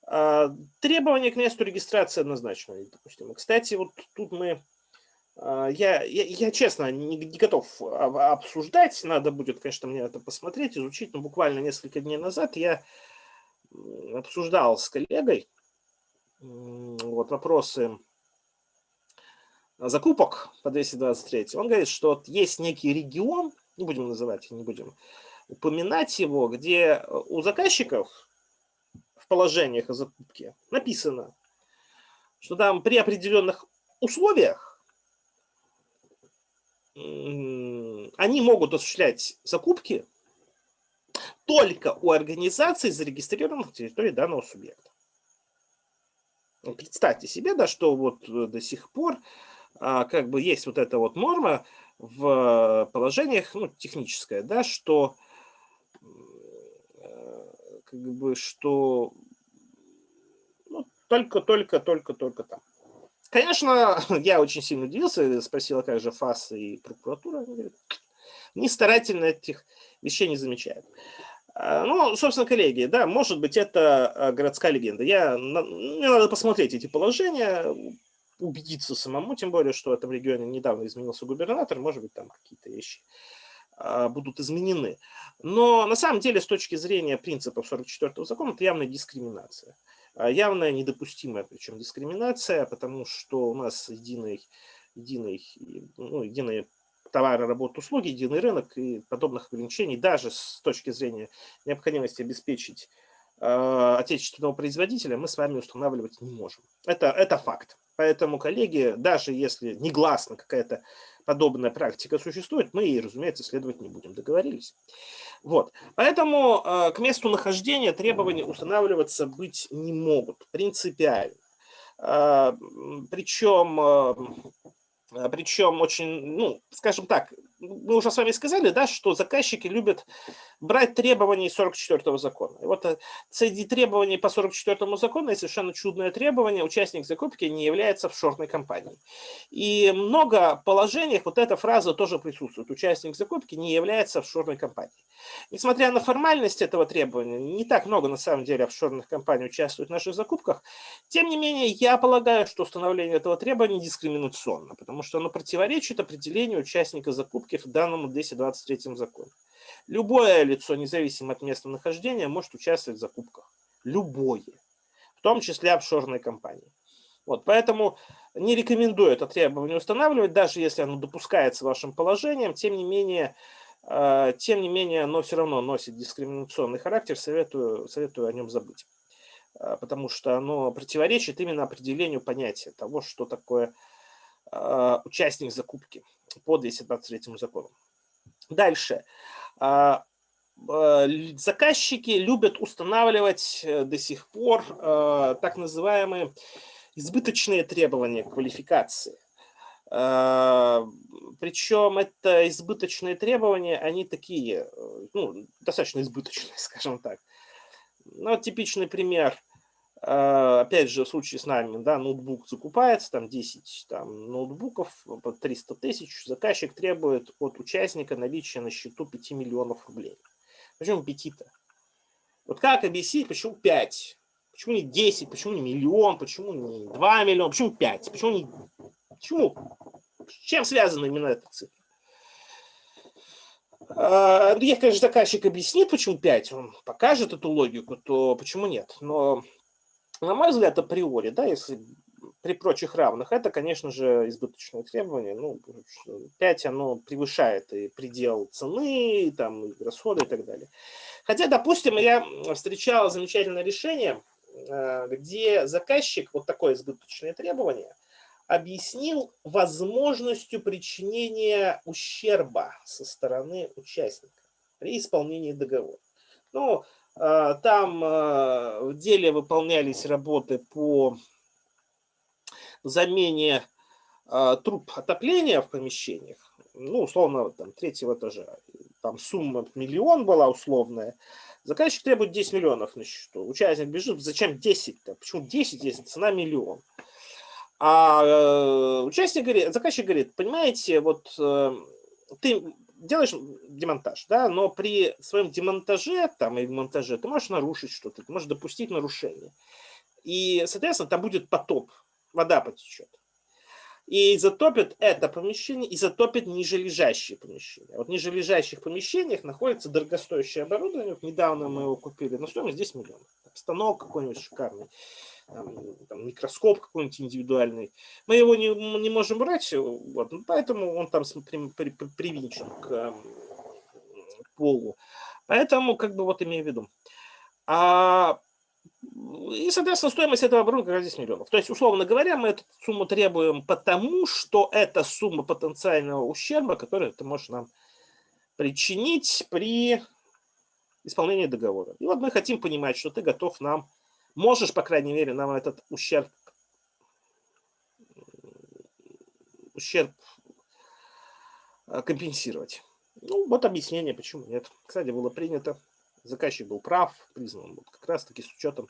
А, требования к месту регистрации однозначно допустим. Кстати, вот тут мы, а, я, я, я честно не, не готов обсуждать, надо будет, конечно, мне это посмотреть, изучить, но буквально несколько дней назад я обсуждал с коллегой вот вопросы закупок по 223. Он говорит, что есть некий регион, не будем называть, не будем упоминать его, где э, у заказчиков в положениях о закупке написано, что там при определенных условиях они могут осуществлять закупки только у организаций, зарегистрированных на территории данного субъекта. Представьте себе, да, что вот э, до сих пор а, как бы есть вот эта вот норма в положениях, ну, техническая, да, что как бы, что ну, только, только, только, только там. Конечно, я очень сильно удивился, спросила, как же ФАС и прокуратура. Они говорят, не старательно этих вещей не замечают. А, ну, собственно, коллеги, да, может быть, это а, городская легенда. Я, мне надо посмотреть эти положения, убедиться самому, тем более, что в этом регионе недавно изменился губернатор, может быть, там какие-то вещи будут изменены. Но на самом деле с точки зрения принципов 44-го закона это явная дискриминация. А, явная недопустимая причем дискриминация, потому что у нас единый, единый, ну, единые товары, работы, услуги, единый рынок и подобных ограничений даже с точки зрения необходимости обеспечить э, отечественного производителя мы с вами устанавливать не можем. Это, это факт. Поэтому, коллеги, даже если негласно какая-то подобная практика существует, мы ей, разумеется, следовать не будем. Договорились? Вот. Поэтому э, к месту нахождения требования устанавливаться быть не могут принципиально. Э, причем, э, причем очень, ну, скажем так, мы уже с вами сказали, да, что заказчики любят брать требования из 44-го закона. И вот э, среди требований по 44-му закону совершенно чудное требование, участник закупки не является офшорной компанией. И много положениях вот эта фраза тоже присутствует. Участник закупки не является офшорной компанией. Несмотря на формальность этого требования, не так много на самом деле офшорных компаний участвует в наших закупках, тем не менее я полагаю, что установление этого требования дискриминационно, потому что оно противоречит определению участника закупки ошибки в данном 223 законе. Любое лицо, независимо от места нахождения, может участвовать в закупках. Любое. В том числе офшорные компании. Вот, поэтому не рекомендую это требование устанавливать, даже если оно допускается вашим положением, тем не менее, э, тем не менее оно все равно носит дискриминационный характер, советую, советую о нем забыть. Э, потому что оно противоречит именно определению понятия того, что такое участник закупки по 223 закону. Дальше. А, а, заказчики любят устанавливать э, до сих пор так называемые избыточные требования к квалификации. А, Причем это избыточные требования, они такие, э, ну, достаточно избыточные, скажем так. Ну, типичный пример – а, опять же, в случае с нами, да, ноутбук закупается, там 10 там, ноутбуков по 300 тысяч, заказчик требует от участника наличия на счету 5 миллионов рублей. Почему 5-то? Вот как объяснить, почему 5? Почему не 10, почему не миллион, почему не 2 миллиона, почему 5? Почему не... Почему? С чем связана именно эта цифра? А, если, конечно, заказчик объяснит, почему 5, он покажет эту логику, то почему нет? Но на мой взгляд, априори, да, если при прочих равных, это, конечно же, избыточное требование. Ну, 5 оно превышает и предел цены, и, там, и расходы и так далее. Хотя, допустим, я встречал замечательное решение, э, где заказчик вот такое избыточное требование объяснил возможностью причинения ущерба со стороны участника при исполнении договора. Ну, Там в деле выполнялись работы по замене труб отопления в помещениях, ну, условно, там, третьего этажа. Там сумма миллион была условная. Заказчик требует 10 миллионов на счету. Участник бежит, зачем 10? -то? Почему 10, если цена миллион? А э, участник говорит, заказчик говорит, понимаете, вот э, ты делаешь демонтаж, да, но при своем демонтаже там и монтаже ты можешь нарушить что-то, ты можешь допустить нарушение. И, соответственно, там будет потоп, вода потечет. И затопит это помещение, и затопит нижележащие помещения. Вот в нижележащих помещениях находится дорогостоящее оборудование. Вот недавно мы его купили на стоимость 10 миллионов. Станок какой-нибудь шикарный там, там, микроскоп какой-нибудь индивидуальный. Мы его не, не можем брать, вот, ну, поэтому он там при, при, при, привинчен к полу. Поэтому, как бы, вот имею в виду. А, и, соответственно, стоимость этого оборудования как раз 10 миллионов. То есть, условно говоря, мы эту сумму требуем потому, что это сумма потенциального ущерба, который ты можешь нам причинить при исполнении договора. И вот мы хотим понимать, что ты готов нам можешь, по крайней мере, нам этот ущерб, ущерб э, компенсировать. Ну, вот объяснение, почему нет. Кстати, было принято, заказчик был прав, признан вот как раз-таки с учетом,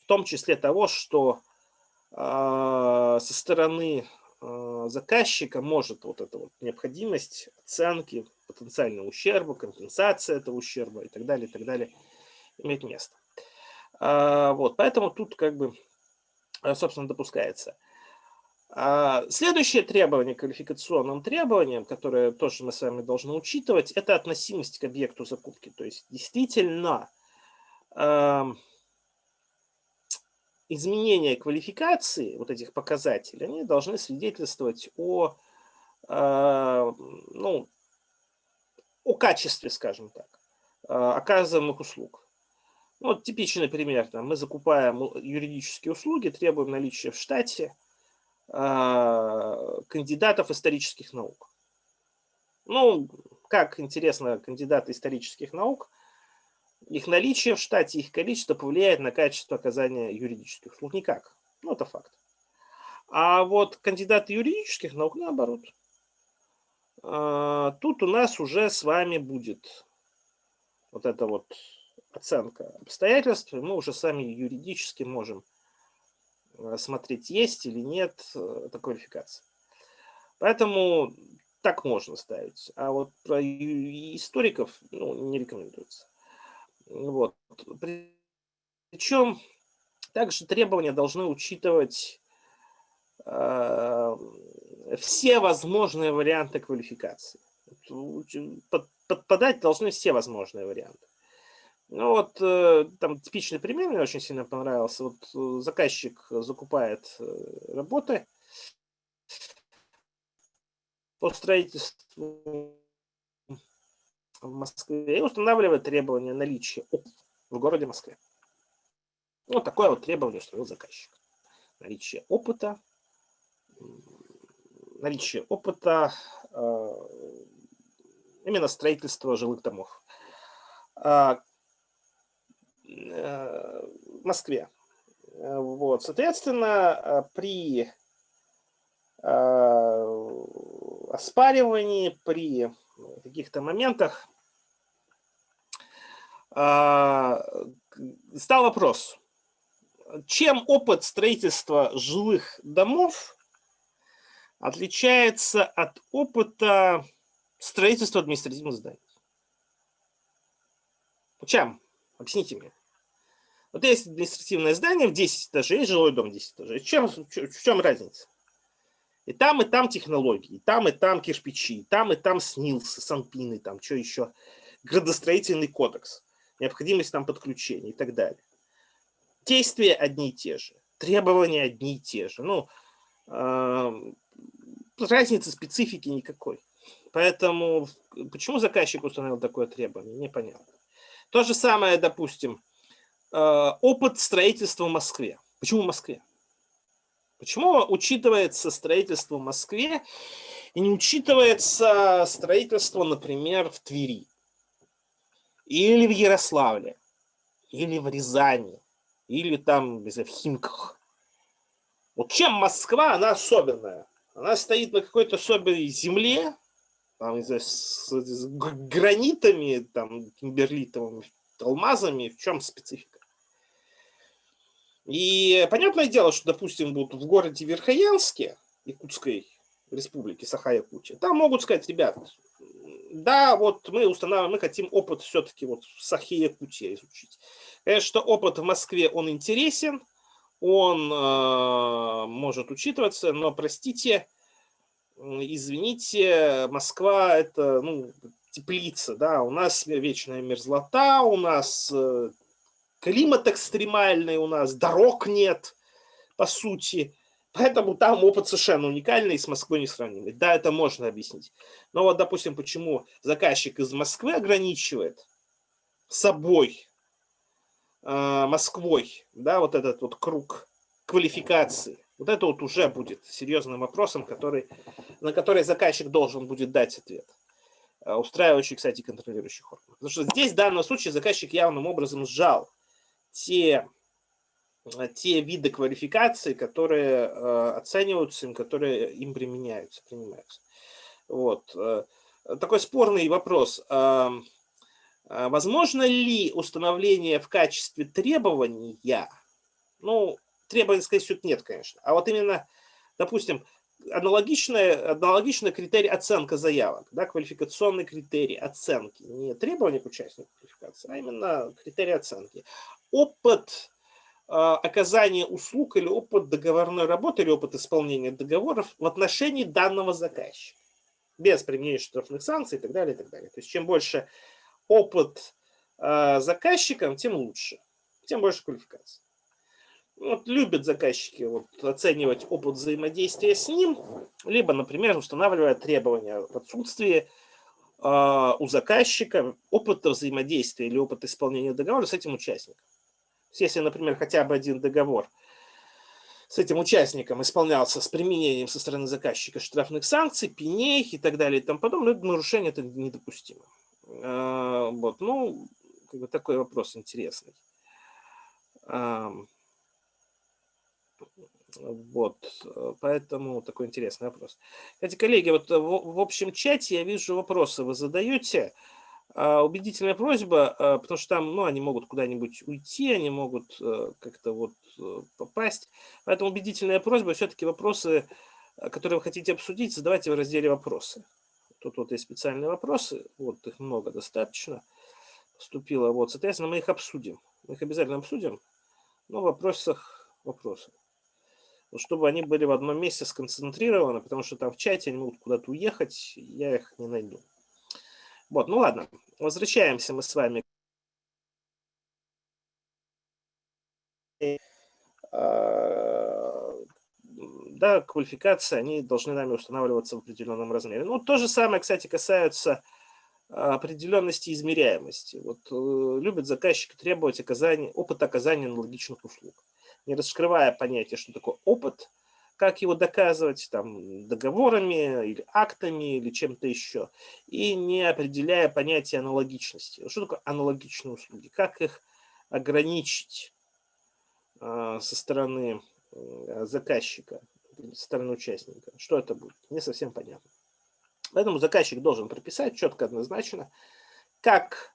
в том числе того, что э, со стороны э, заказчика может вот эта вот необходимость оценки потенциального ущерба, компенсация этого ущерба и так далее, и так далее иметь место. А, вот, поэтому тут как бы, э, собственно, допускается. А, следующее требование, квалификационным требованием, которое тоже мы с вами должны учитывать, это относимость к объекту закупки. То есть действительно изменение квалификации вот этих показателей, они должны свидетельствовать о, а, ну, о качестве, скажем так, оказываемых услуг. Ну, вот типичный пример. Там, мы закупаем юридические услуги, требуем наличия в штате э, кандидатов исторических наук. Ну, как интересно, кандидаты исторических наук, их наличие в штате, их количество повлияет на качество оказания юридических услуг? Никак. Ну, это факт. А вот кандидаты юридических наук, наоборот. Э, тут у нас уже с вами будет вот это вот оценка обстоятельств, мы уже сами юридически можем э, смотреть, есть или нет э, эта квалификация. Поэтому так можно ставить. А вот про историков ну, не рекомендуется. Вот. Причем также требования должны учитывать э, все возможные варианты квалификации. Под, подпадать должны все возможные варианты. Ну вот э, там типичный пример мне очень сильно понравился. Вот э, заказчик закупает э, работы по строительству в Москве и устанавливает требования наличия в городе Москве. Вот такое вот требование установил заказчик. Наличие опыта, наличие опыта именно строительства жилых домов. Э, Москве. Э, вот, соответственно, э, при оспаривании, при каких-то моментах стал вопрос, чем опыт строительства жилых домов отличается от опыта строительства административных зданий? Чем? Объясните мне. Вот есть административное здание в 10 этажей, жилой дом в 10 этажей. Чем, в чем разница? И там, и там технологии, и там, и там кирпичи, и там, и там СНИЛСы, санпины, там что еще, градостроительный кодекс, необходимость там подключения и так далее. Действия одни и те же, требования одни и те же. Ну, э, разницы специфики никакой. Поэтому почему заказчик установил такое требование, непонятно. То же самое, допустим, э, опыт строительства в Москве. Почему в Москве? Почему учитывается строительство в Москве и не учитывается строительство, например, в Твери или в Ярославле? или в Рязани, или там в Химках. Вот чем Москва, она особенная? Она стоит на какой-то особенной земле, там, знаю, с, с гранитами, там, кимберлитовыми, алмазами, в чем специфика? И понятное дело, что, допустим, вот в городе Верхоянске, Якутской республики, Саха-Якутия, там могут сказать, ребят, да, вот мы устанавливаем, мы хотим опыт все-таки вот в Сахе-Якутии изучить. Конечно, опыт в Москве, он интересен, он э, может учитываться, но, простите, извините, Москва это ну, теплица, да, у нас вечная мерзлота, у нас э, климат экстремальный, у нас дорог нет, по сути, поэтому там опыт совершенно уникальный и с Москвой не сравнимый. Да, это можно объяснить. Но вот, допустим, почему заказчик из Москвы ограничивает собой, э, Москвой, да, вот этот вот круг квалификации, вот это вот уже будет серьезным вопросом, который, на который заказчик должен будет дать ответ. А, устраивающий, кстати, контролирующих органов. Потому что здесь в данном случае заказчик явным образом сжал те, те виды квалификации, которые э, оцениваются, которые им применяются, принимаются. Вот. Такой спорный вопрос. Возможно ли установление в качестве требования, ну, требований, сказать, всего нет, конечно. А вот именно, допустим, аналогичный, аналогичный критерий оценка заявок, да, квалификационный критерий оценки, не требования к участнику квалификации, а именно критерий оценки. Опыт э, оказания услуг или опыт договорной работы или опыт исполнения договоров в отношении данного заказчика, без применения штрафных санкций и так далее, и так далее. То есть чем больше опыт э, заказчиком, тем лучше, тем больше квалификации вот, любят заказчики вот, оценивать опыт взаимодействия с ним, либо, например, устанавливая требования в отсутствии э, у заказчика опыта взаимодействия или опыта исполнения договора с этим участником. Если, например, хотя бы один договор с этим участником исполнялся с применением со стороны заказчика штрафных санкций, пеней и так далее и тому подобное, это нарушение это недопустимо. Э, вот, ну, как бы такой вопрос интересный. Вот, э, поэтому такой интересный вопрос. Кстати, коллеги, вот в, в общем чате я вижу вопросы вы задаете. А, убедительная просьба, а, потому что там, ну, они могут куда-нибудь уйти, они могут как-то вот попасть. Поэтому убедительная просьба, все-таки вопросы, которые вы хотите обсудить, задавайте в разделе «Вопросы». Тут вот есть специальные вопросы, вот их много достаточно поступило. Вот, соответственно, мы их обсудим. Мы их обязательно обсудим, но в вопросах вопросов чтобы они были в одном месте сконцентрированы, потому что там в чате они могут куда-то уехать, я их не найду. Вот, ну ладно, возвращаемся мы с вами. А, да, квалификации, они должны нами устанавливаться в определенном размере. Ну, то же самое, кстати, касается определенности измеряемости. Вот э, любят заказчики требовать оказания, опыта оказания аналогичных услуг не раскрывая понятие, что такое опыт, как его доказывать там, договорами или актами или чем-то еще, и не определяя понятие аналогичности. Что такое аналогичные услуги? Как их ограничить э, со стороны заказчика, со стороны участника? Что это будет? Не совсем понятно. Поэтому заказчик должен прописать четко, однозначно, как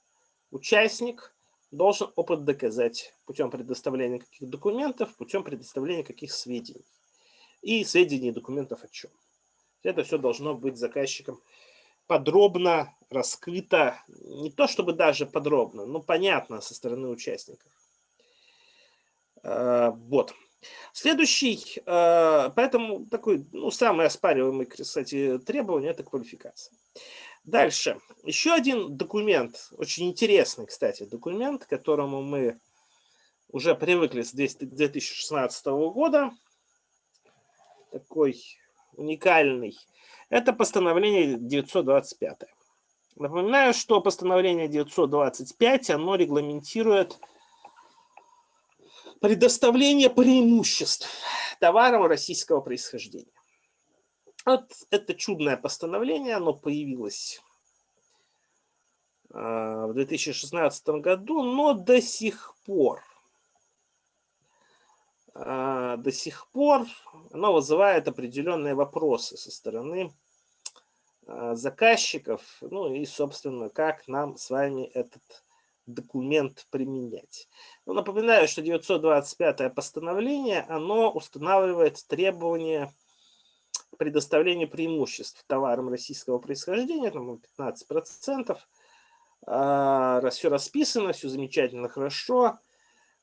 участник должен опыт доказать путем предоставления каких документов, путем предоставления каких сведений. И сведений и документов о чем. Это все должно быть заказчиком подробно раскрыто, не то чтобы даже подробно, но понятно со стороны участников. Э, вот. Следующий, э, поэтому такой, ну, самый оспариваемый, кстати, требование – это квалификация. Дальше. Еще один документ, очень интересный, кстати, документ, к которому мы уже привыкли с 2016 года. Такой уникальный. Это постановление 925. Напоминаю, что постановление 925, оно регламентирует предоставление преимуществ товарам российского происхождения. Вот это чудное постановление, оно появилось в 2016 году, но до сих пор, до сих пор оно вызывает определенные вопросы со стороны заказчиков, ну и, собственно, как нам с вами этот документ применять. Ну, напоминаю, что 925 постановление, оно устанавливает требования предоставления преимуществ товарам российского происхождения, там 15%. А, все расписано, все замечательно, хорошо.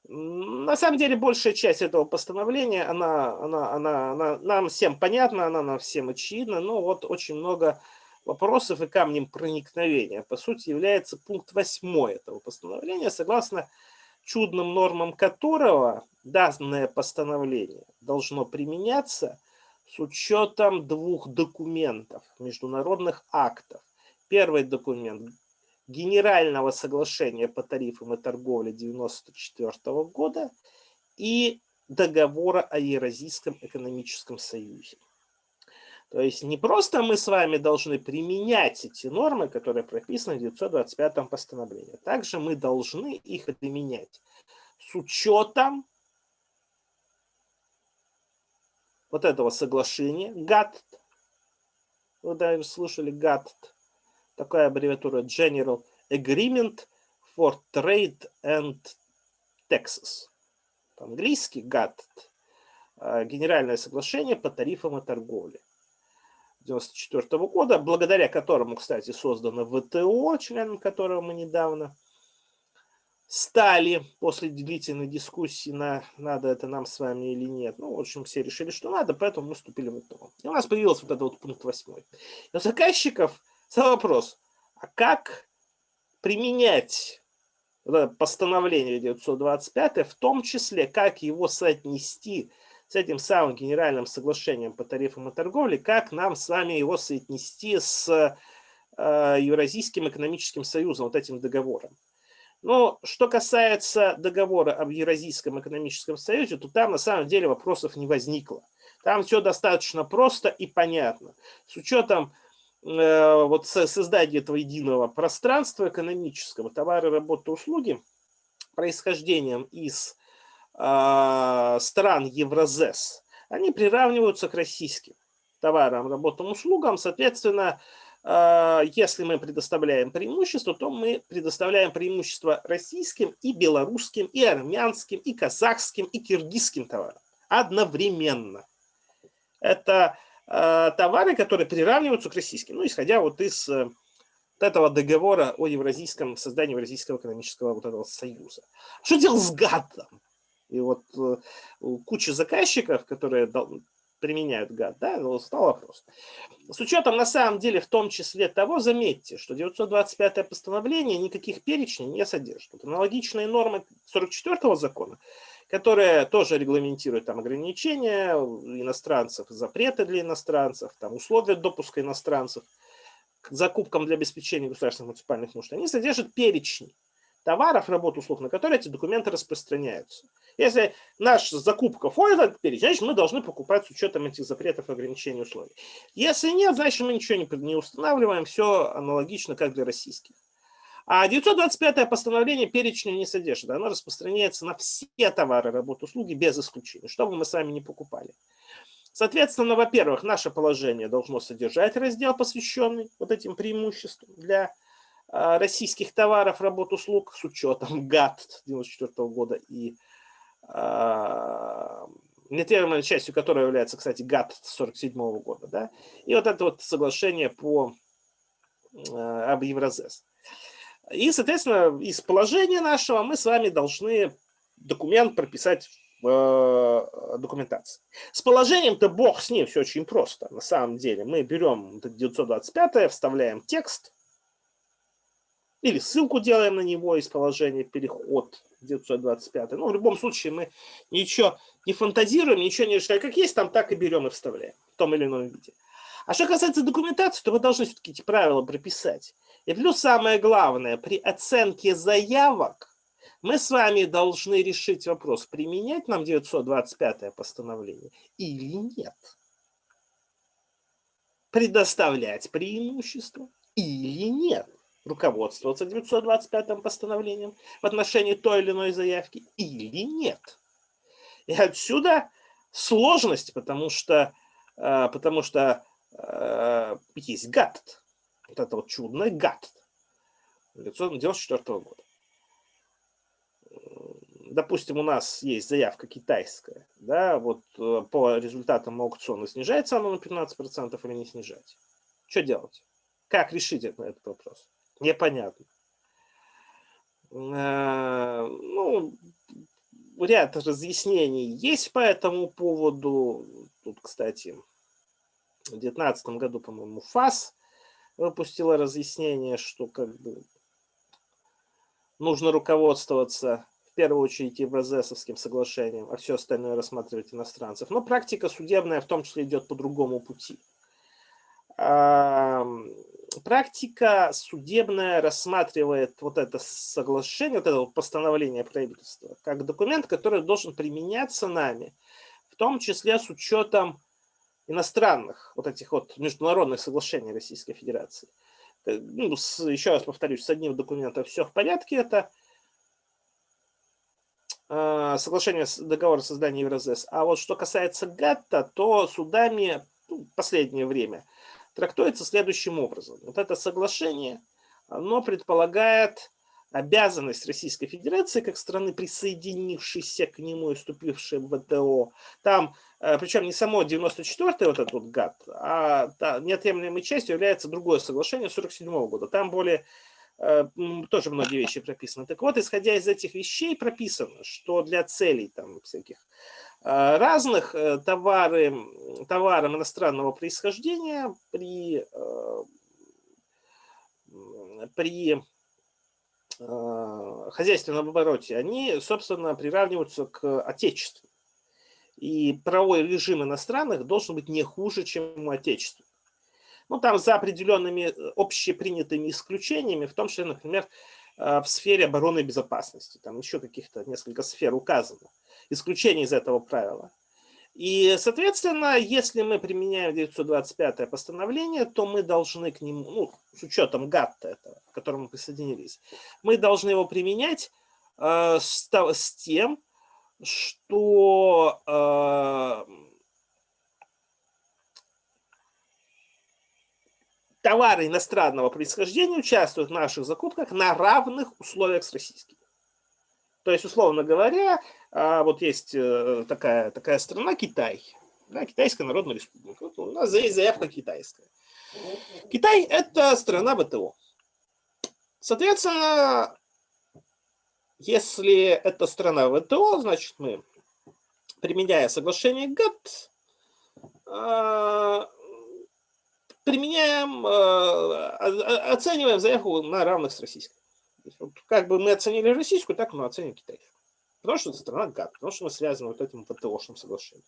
На самом деле, большая часть этого постановления, она, она, она, она нам всем понятна, она нам всем очевидна, но вот очень много вопросов и камнем проникновения, по сути, является пункт 8 этого постановления, согласно чудным нормам которого данное постановление должно применяться с учетом двух документов, международных актов. Первый документ Генерального соглашения по тарифам и торговле 1994 года и договора о Евразийском экономическом союзе. То есть не просто мы с вами должны применять эти нормы, которые прописаны в 925 постановлении. Также мы должны их применять с учетом вот этого соглашения ГАТТ. Вы даже слышали ГАТТ. Такая аббревиатура General Agreement for Trade and Taxes. По-английски ГАТТ. А, Генеральное соглашение по тарифам и торговле. 1994 года, благодаря которому, кстати, создано ВТО, членом которого мы недавно стали после длительной дискуссии на надо это нам с вами или нет. Ну, в общем, все решили, что надо, поэтому мы вступили в ВТО. И у нас появился вот этот вот пункт 8. У заказчиков стал вопрос, а как применять постановление 925, в том числе, как его соотнести с этим самым генеральным соглашением по тарифам и торговле, как нам с вами его соотнести с э, Евразийским экономическим союзом, вот этим договором. Но что касается договора об Евразийском экономическом союзе, то там на самом деле вопросов не возникло. Там все достаточно просто и понятно. С учетом э, вот создания этого единого пространства экономического, товары, работы, услуги, происхождением из а, стран Евразес, они приравниваются к российским товарам, работам, услугам. Соответственно, а, если мы предоставляем преимущество, то мы предоставляем преимущество российским и белорусским, и армянским, и казахским, и киргизским товарам одновременно. Это а, товары, которые приравниваются к российским, ну, исходя вот из э, вот этого договора о евразийском создании Евразийского экономического вот этого союза. Что делать с ГАТом? И вот э, куча заказчиков, которые применяют гад, да, ну, стал вопрос. С учетом, на самом деле, в том числе того, заметьте, что 925 постановление никаких перечней не содержит. Аналогичные нормы 44 закона, которые тоже регламентируют там ограничения иностранцев, запреты для иностранцев, там условия допуска иностранцев к закупкам для обеспечения государственных муниципальных нужд, они содержат перечни товаров, работ, услуг, на которые эти документы распространяются. Если наша закупка перечень, значит, мы должны покупать с учетом этих запретов, ограничений, условий. Если нет, значит, мы ничего не, не устанавливаем, все аналогично, как для российских. А 925 постановление перечня не содержит. Оно распространяется на все товары, работы, услуги без исключения, что бы мы сами не покупали. Соответственно, во-первых, наше положение должно содержать раздел, посвященный вот этим преимуществам для российских товаров, работ, услуг с учетом ГАТ 94 года и э, неотъемлемой частью которой является, кстати, ГАТ 47 года. Да? И вот это вот соглашение по, э, об Евразес. И, соответственно, из положения нашего мы с вами должны документ прописать в документации. С положением-то бог с ним, все очень просто. На самом деле мы берем 925, вставляем текст, или ссылку делаем на него из положения переход 925. Ну, в любом случае мы ничего не фантазируем, ничего не решаем. Как есть, там так и берем и вставляем в том или ином виде. А что касается документации, то вы должны все-таки эти правила прописать. И плюс самое главное, при оценке заявок мы с вами должны решить вопрос, применять нам 925 постановление или нет. Предоставлять преимущество или нет. Руководствоваться 925 постановлением в отношении той или иной заявки или нет. И отсюда сложность, потому что, э, потому что э, есть ГАТТ, вот это вот чудное ГАТТ 1994 года. Допустим, у нас есть заявка китайская, да, вот э, по результатам аукциона снижается она на 15% или не снижать? Что делать? Как решить этот вопрос? Непонятно. Ну, ряд разъяснений есть по этому поводу. Тут, кстати, в 2019 году, по-моему, ФАС выпустила разъяснение, что как бы нужно руководствоваться в первую очередь Евразесовским соглашением, а все остальное рассматривать иностранцев. Но практика судебная в том числе идет по другому пути практика судебная рассматривает вот это соглашение, вот это постановление правительства, как документ, который должен применяться нами, в том числе с учетом иностранных, вот этих вот международных соглашений Российской Федерации. Э, ну, с, еще раз повторюсь, с одним документом все в порядке, это э, соглашение, договор о создании Евразес. А вот что касается ГАТТа, то судами ну, последнее время – трактуется следующим образом. Вот это соглашение, оно предполагает обязанность Российской Федерации, как страны, присоединившейся к нему и вступившей в ВТО, там, э, причем не само 94-й вот этот вот ГАТ, а неотъемлемой частью является другое соглашение 47 -го года. Там более э, тоже многие вещи прописаны. Так вот, исходя из этих вещей прописано, что для целей там всяких разных э, товары, товарам иностранного происхождения при, э, при хозяйственном обороте, они, собственно, приравниваются к отечеству. И правовой режим иностранных должен быть не хуже, чем у отечества. Ну, там за определенными общепринятыми исключениями, в том числе, например, в сфере обороны и безопасности. Там еще каких-то несколько сфер указано исключение из этого правила. И, соответственно, если мы применяем 925 постановление, то мы должны к нему, ну, с учетом ГАТТа этого, к которому мы присоединились, мы должны его применять э, с, с тем, что э, товары иностранного происхождения участвуют в наших закупках на равных условиях с российскими. То есть, условно говоря, а, вот есть э, такая, такая страна Китай, да, Китайская Народная Республика. Вот у нас есть заявка китайская. Китай – это страна ВТО. Соответственно, если это страна ВТО, значит мы, применяя соглашение ГАТТ, а, применяем, а, оцениваем заявку на равных с российской. Вот как бы мы оценили российскую, так мы оценим китайскую. Потому что страна ГАТ, потому что мы связаны вот этим ПТОшным соглашением.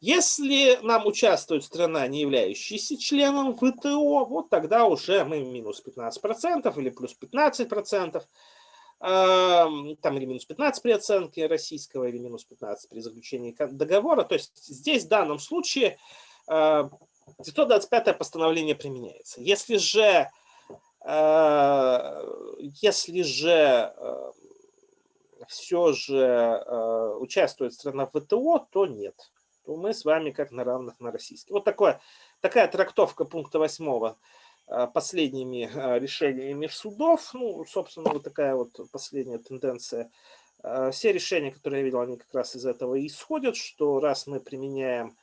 Если нам участвует страна, не являющаяся членом ВТО, вот тогда уже мы минус 15% или плюс 15%, там или минус 15 при оценке российского, или минус 15 при заключении договора. То есть здесь в данном случае 925 постановление применяется. Если же Э, если же э, все же э, участвует страна в ВТО, то нет. То мы с вами как на равных на российский. Вот такое, такая трактовка пункта 8 последними решениями судов. Ну, собственно, вот такая вот последняя тенденция. Все решения, которые я видел, они как раз из этого исходят, что раз мы применяем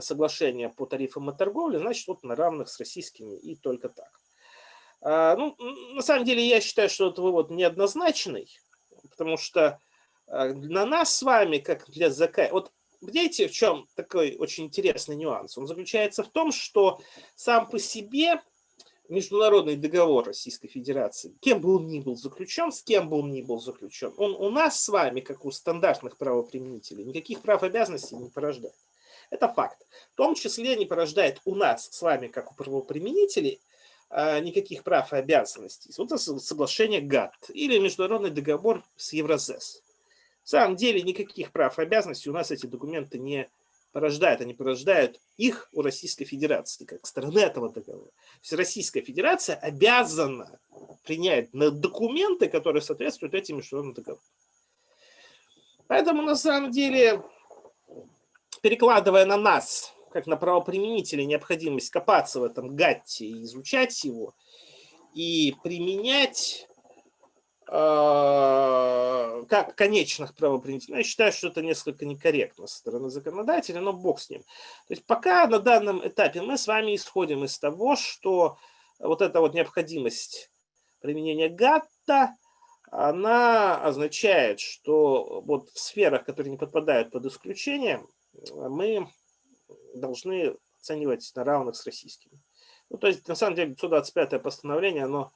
соглашение по тарифам и торговле, значит, вот на равных с российскими и только так. А, ну, на самом деле, я считаю, что этот вывод неоднозначный, потому что а, на нас с вами, как для ЗК, вот видите, в чем такой очень интересный нюанс? Он заключается в том, что сам по себе международный договор Российской Федерации, кем бы он ни был заключен, с кем бы он ни был заключен, он у нас с вами, как у стандартных правоприменителей, никаких прав и обязанностей не порождает. Это факт. В том числе не порождает у нас с вами, как у правоприменителей, а, никаких прав и обязанностей. Вот это соглашение ГАТТ или международный договор с Евразес. В самом деле никаких прав и обязанностей у нас эти документы не порождают, они порождают их у Российской Федерации, как стороны этого договора. То есть Российская Федерация обязана принять документы, которые соответствуют этим международным договорам. Поэтому на самом деле, перекладывая на нас, как на правоприменителей, необходимость копаться в этом гатте и изучать его, и применять э, как конечных правоприменителей, я считаю, что это несколько некорректно со стороны законодателя, но бог с ним. То есть пока на данном этапе мы с вами исходим из того, что вот эта вот необходимость применения гатта – она означает, что вот в сферах, которые не подпадают под исключение, мы должны оценивать на равных с российскими. Ну, то есть, на самом деле, 125 постановление, оно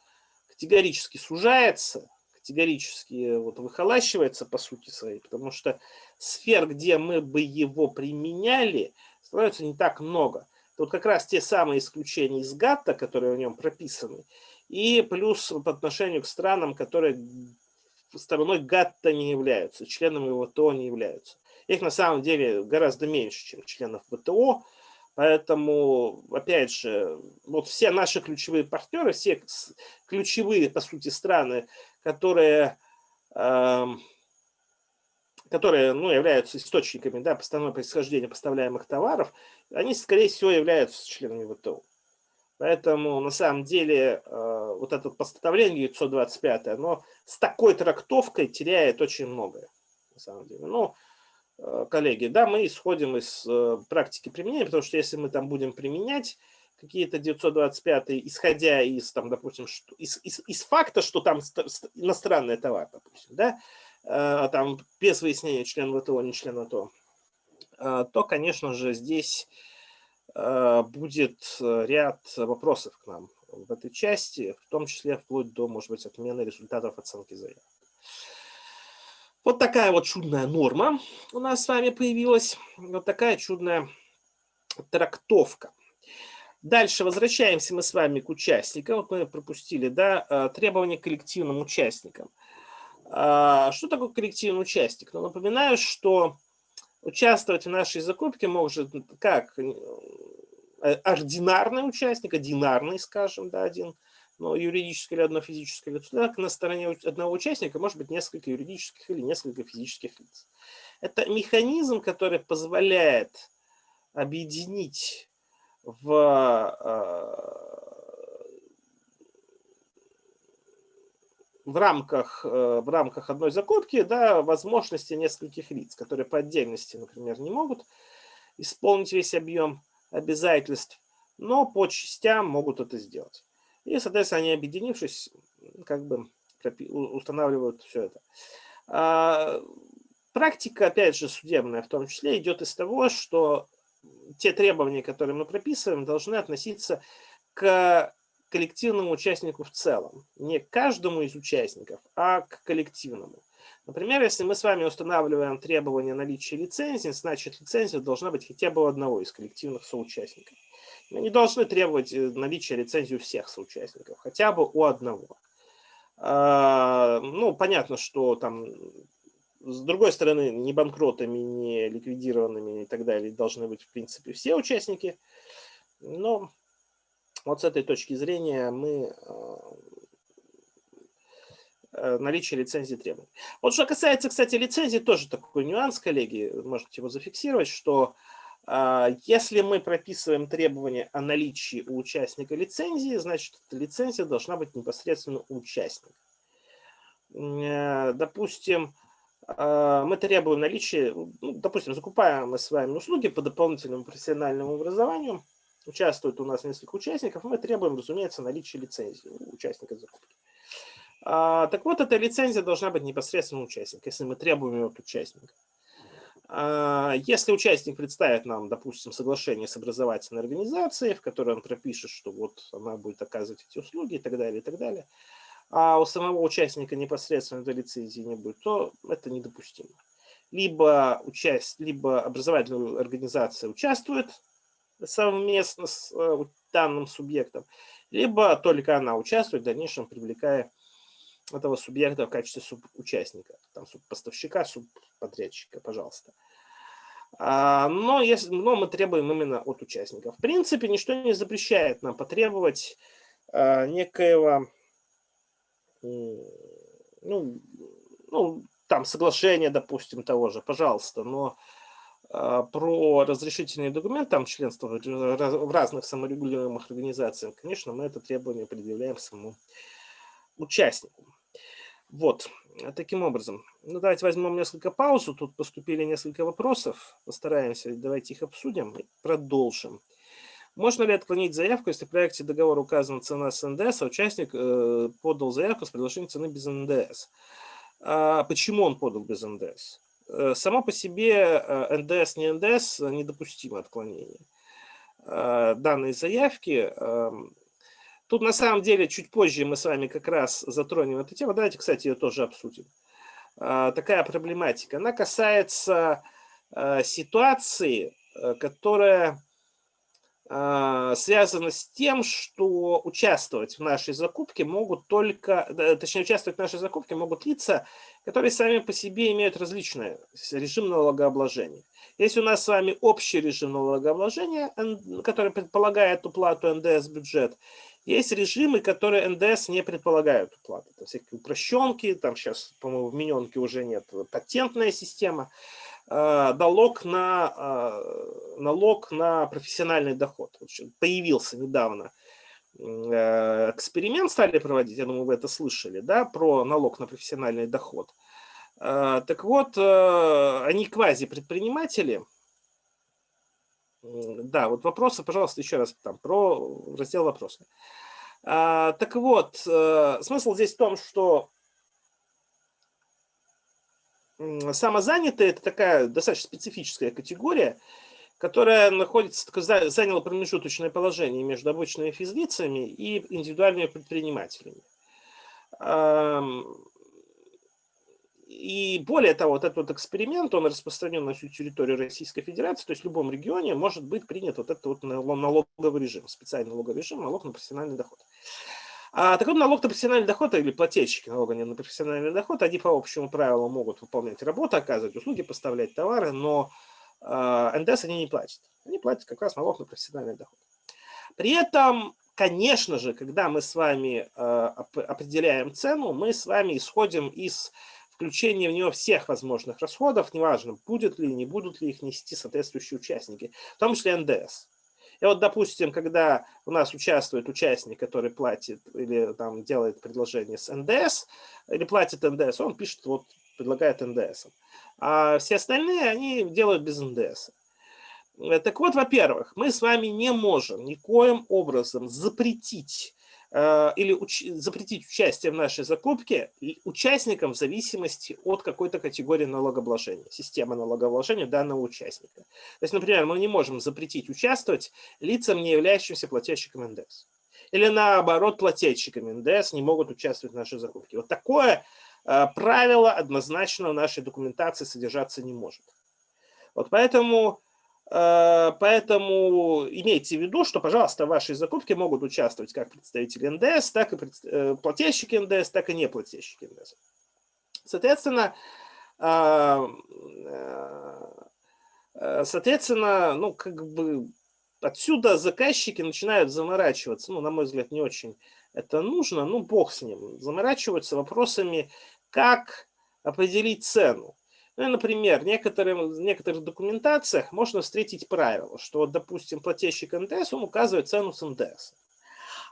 категорически сужается, категорически вот выхолащивается по сути своей, потому что сфер, где мы бы его применяли, становится не так много. Тут как раз те самые исключения из ГАТТа, которые в нем прописаны, и плюс по отношению к странам, которые стороной ГАТТа не являются, членами ВТО не являются. Их на самом деле гораздо меньше, чем членов ВТО, поэтому, опять же, вот все наши ключевые партнеры, все ключевые, по сути, страны, которые, э, которые ну, являются источниками да, постановленного происхождения поставляемых товаров, они, скорее всего, являются членами ВТО. Поэтому на самом деле э, вот это постановление 925, оно с такой трактовкой теряет очень многое. На самом деле. Ну, коллеги, да, мы исходим из э, практики применения, потому что если мы там будем применять какие-то 925, исходя из, там, допустим, что, из, из, из факта, что там иностранный товар, допустим, да, там без выяснения член ВТО, не член ВТО, то, конечно же, здесь Э, будет э, ряд вопросов к нам в этой части, в том числе вплоть до, может быть, отмены результатов оценки заявок. Вот такая вот чудная норма у нас с вами появилась, вот такая чудная трактовка. Дальше возвращаемся мы с вами к участникам. Вот мы пропустили, да, э, требования к коллективным участникам. А, что такое коллективный участник? Ну, напоминаю, что Участвовать в нашей закупке может как э, ординарный участник, одинарный, скажем, да, один, но юридическое или одно физическое лицо. Так, на стороне одного участника может быть несколько юридических или несколько физических лиц. Это механизм, который позволяет объединить в э, в рамках, э, в рамках одной закупки да, возможности нескольких лиц, которые по отдельности, например, не могут исполнить весь объем обязательств, но по частям могут это сделать. И, соответственно, они, объединившись, как бы устанавливают все это. А, практика, опять же, судебная в том числе, идет из того, что те требования, которые мы прописываем, должны относиться к коллективному участнику в целом. Не к каждому из участников, а к коллективному. Например, если мы с вами устанавливаем требование наличия лицензии, значит лицензия должна быть хотя бы у одного из коллективных соучастников. Мы не должны требовать э, наличия лицензии у всех соучастников, хотя бы у одного. А, ну, понятно, что там с другой стороны, не банкротами, не ликвидированными и так далее должны быть, в принципе, все участники. Но вот с этой точки зрения мы э, э, наличие лицензии требуем. Вот что касается, кстати, лицензии, тоже такой нюанс, коллеги, можете его зафиксировать, что если мы прописываем требования о наличии у участника лицензии, значит, лицензия должна быть непосредственно у участника. Допустим, мы требуем наличия, ну, допустим, закупаем мы с вами услуги по дополнительному профессиональному образованию, участвует у нас несколько участников, мы требуем, разумеется, наличия лицензии у участника закупки. А, так вот, эта лицензия должна быть непосредственно участник, если мы требуем ее от участника. А, если участник представит нам, допустим, соглашение с образовательной организацией, в которой он пропишет, что вот она будет оказывать эти услуги и так далее, и так далее, а у самого участника непосредственно этой лицензии не будет, то это недопустимо. Либо, участь, либо образовательная организация участвует совместно с э, данным субъектом, либо только она участвует в дальнейшем, привлекая этого субъекта в качестве субучастника, там субпоставщика, субподрядчика, пожалуйста. А, но, если, но мы требуем именно от участников. В принципе, ничто не запрещает нам потребовать а, некоего, ну, ну, там, соглашения, допустим, того же, пожалуйста, но а, про разрешительный документ, там, членство в разных саморегулируемых организациях, конечно, мы это требование предъявляем самому участнику. Вот, таким образом. Ну, давайте возьмем несколько паузу. Тут поступили несколько вопросов. Постараемся, давайте их обсудим и продолжим. Можно ли отклонить заявку, если в проекте договора указана цена с НДС, а участник э, подал заявку с предложением цены без НДС? А почему он подал без НДС? Э, само по себе э, НДС, не НДС, недопустимо отклонение. Э, данной заявки эм, Тут на самом деле чуть позже мы с вами как раз затронем эту тему. Давайте, кстати, ее тоже обсудим. А, такая проблематика. Она касается а, ситуации, э, которая а, связана с тем, что участвовать в нашей закупке могут только, точнее, участвовать в нашей закупке могут лица, которые сами по себе имеют различный режим налогообложения. Если у нас с вами общий режим налогообложения, который предполагает уплату НДС-бюджет, есть режимы, которые НДС не предполагают уплаты. Это всякие упрощенки, там сейчас, по-моему, в миненке уже нет, патентная система. А, налог на, а, налог на профессиональный доход. Появился недавно э, эксперимент стали проводить, я думаю, вы это слышали, да, про налог на профессиональный доход. Так вот, э, они квази-предприниматели, да, вот вопросы, пожалуйста, еще раз там про раздел вопросы. А, так вот, а, смысл здесь в том, что самозанятые – это такая достаточно специфическая категория, которая находится, заняла промежуточное положение между обычными физлицами и индивидуальными предпринимателями. И более того, вот этот вот эксперимент, он распространен на всю территорию Российской Федерации, то есть в любом регионе может быть принят вот этот вот налоговый режим, специальный налоговый режим, налог на профессиональный доход. А такой налог на профессиональный доход или плательщики налога на профессиональный доход, они по общему правилу могут выполнять работу, оказывать услуги, поставлять товары, но э, НДС они не платят. Они платят как раз налог на профессиональный доход. При этом, конечно же, когда мы с вами э, определяем цену, мы с вами исходим из включение в него всех возможных расходов, неважно, будет ли, не будут ли их нести соответствующие участники, в том числе НДС. И вот, допустим, когда у нас участвует участник, который платит или там делает предложение с НДС, или платит НДС, он пишет, вот, предлагает НДС. А все остальные, они делают без НДС. Так вот, во-первых, мы с вами не можем никоим образом запретить Э, или уч запретить участие в нашей закупке участникам в зависимости от какой-то категории налогообложения, системы налогообложения данного участника. То есть, например, мы не можем запретить участвовать лицам, не являющимся плательщиком НДС. Или наоборот, плательщиками НДС не могут участвовать в нашей закупке. Вот такое э, правило однозначно в нашей документации содержаться не может. Вот поэтому Э, поэтому имейте в виду, что, пожалуйста, в вашей закупке могут участвовать как представители НДС, так и э, плательщики НДС, так и неплательщики НДС. Соответственно, э, соответственно, ну, как бы отсюда заказчики начинают заморачиваться, ну, на мой взгляд, не очень это нужно, ну, бог с ним, заморачиваются вопросами, как определить цену. Ну, например, в, некоторых, в некоторых документациях можно встретить правило, что, допустим, плательщик НДС, он указывает цену с НДС.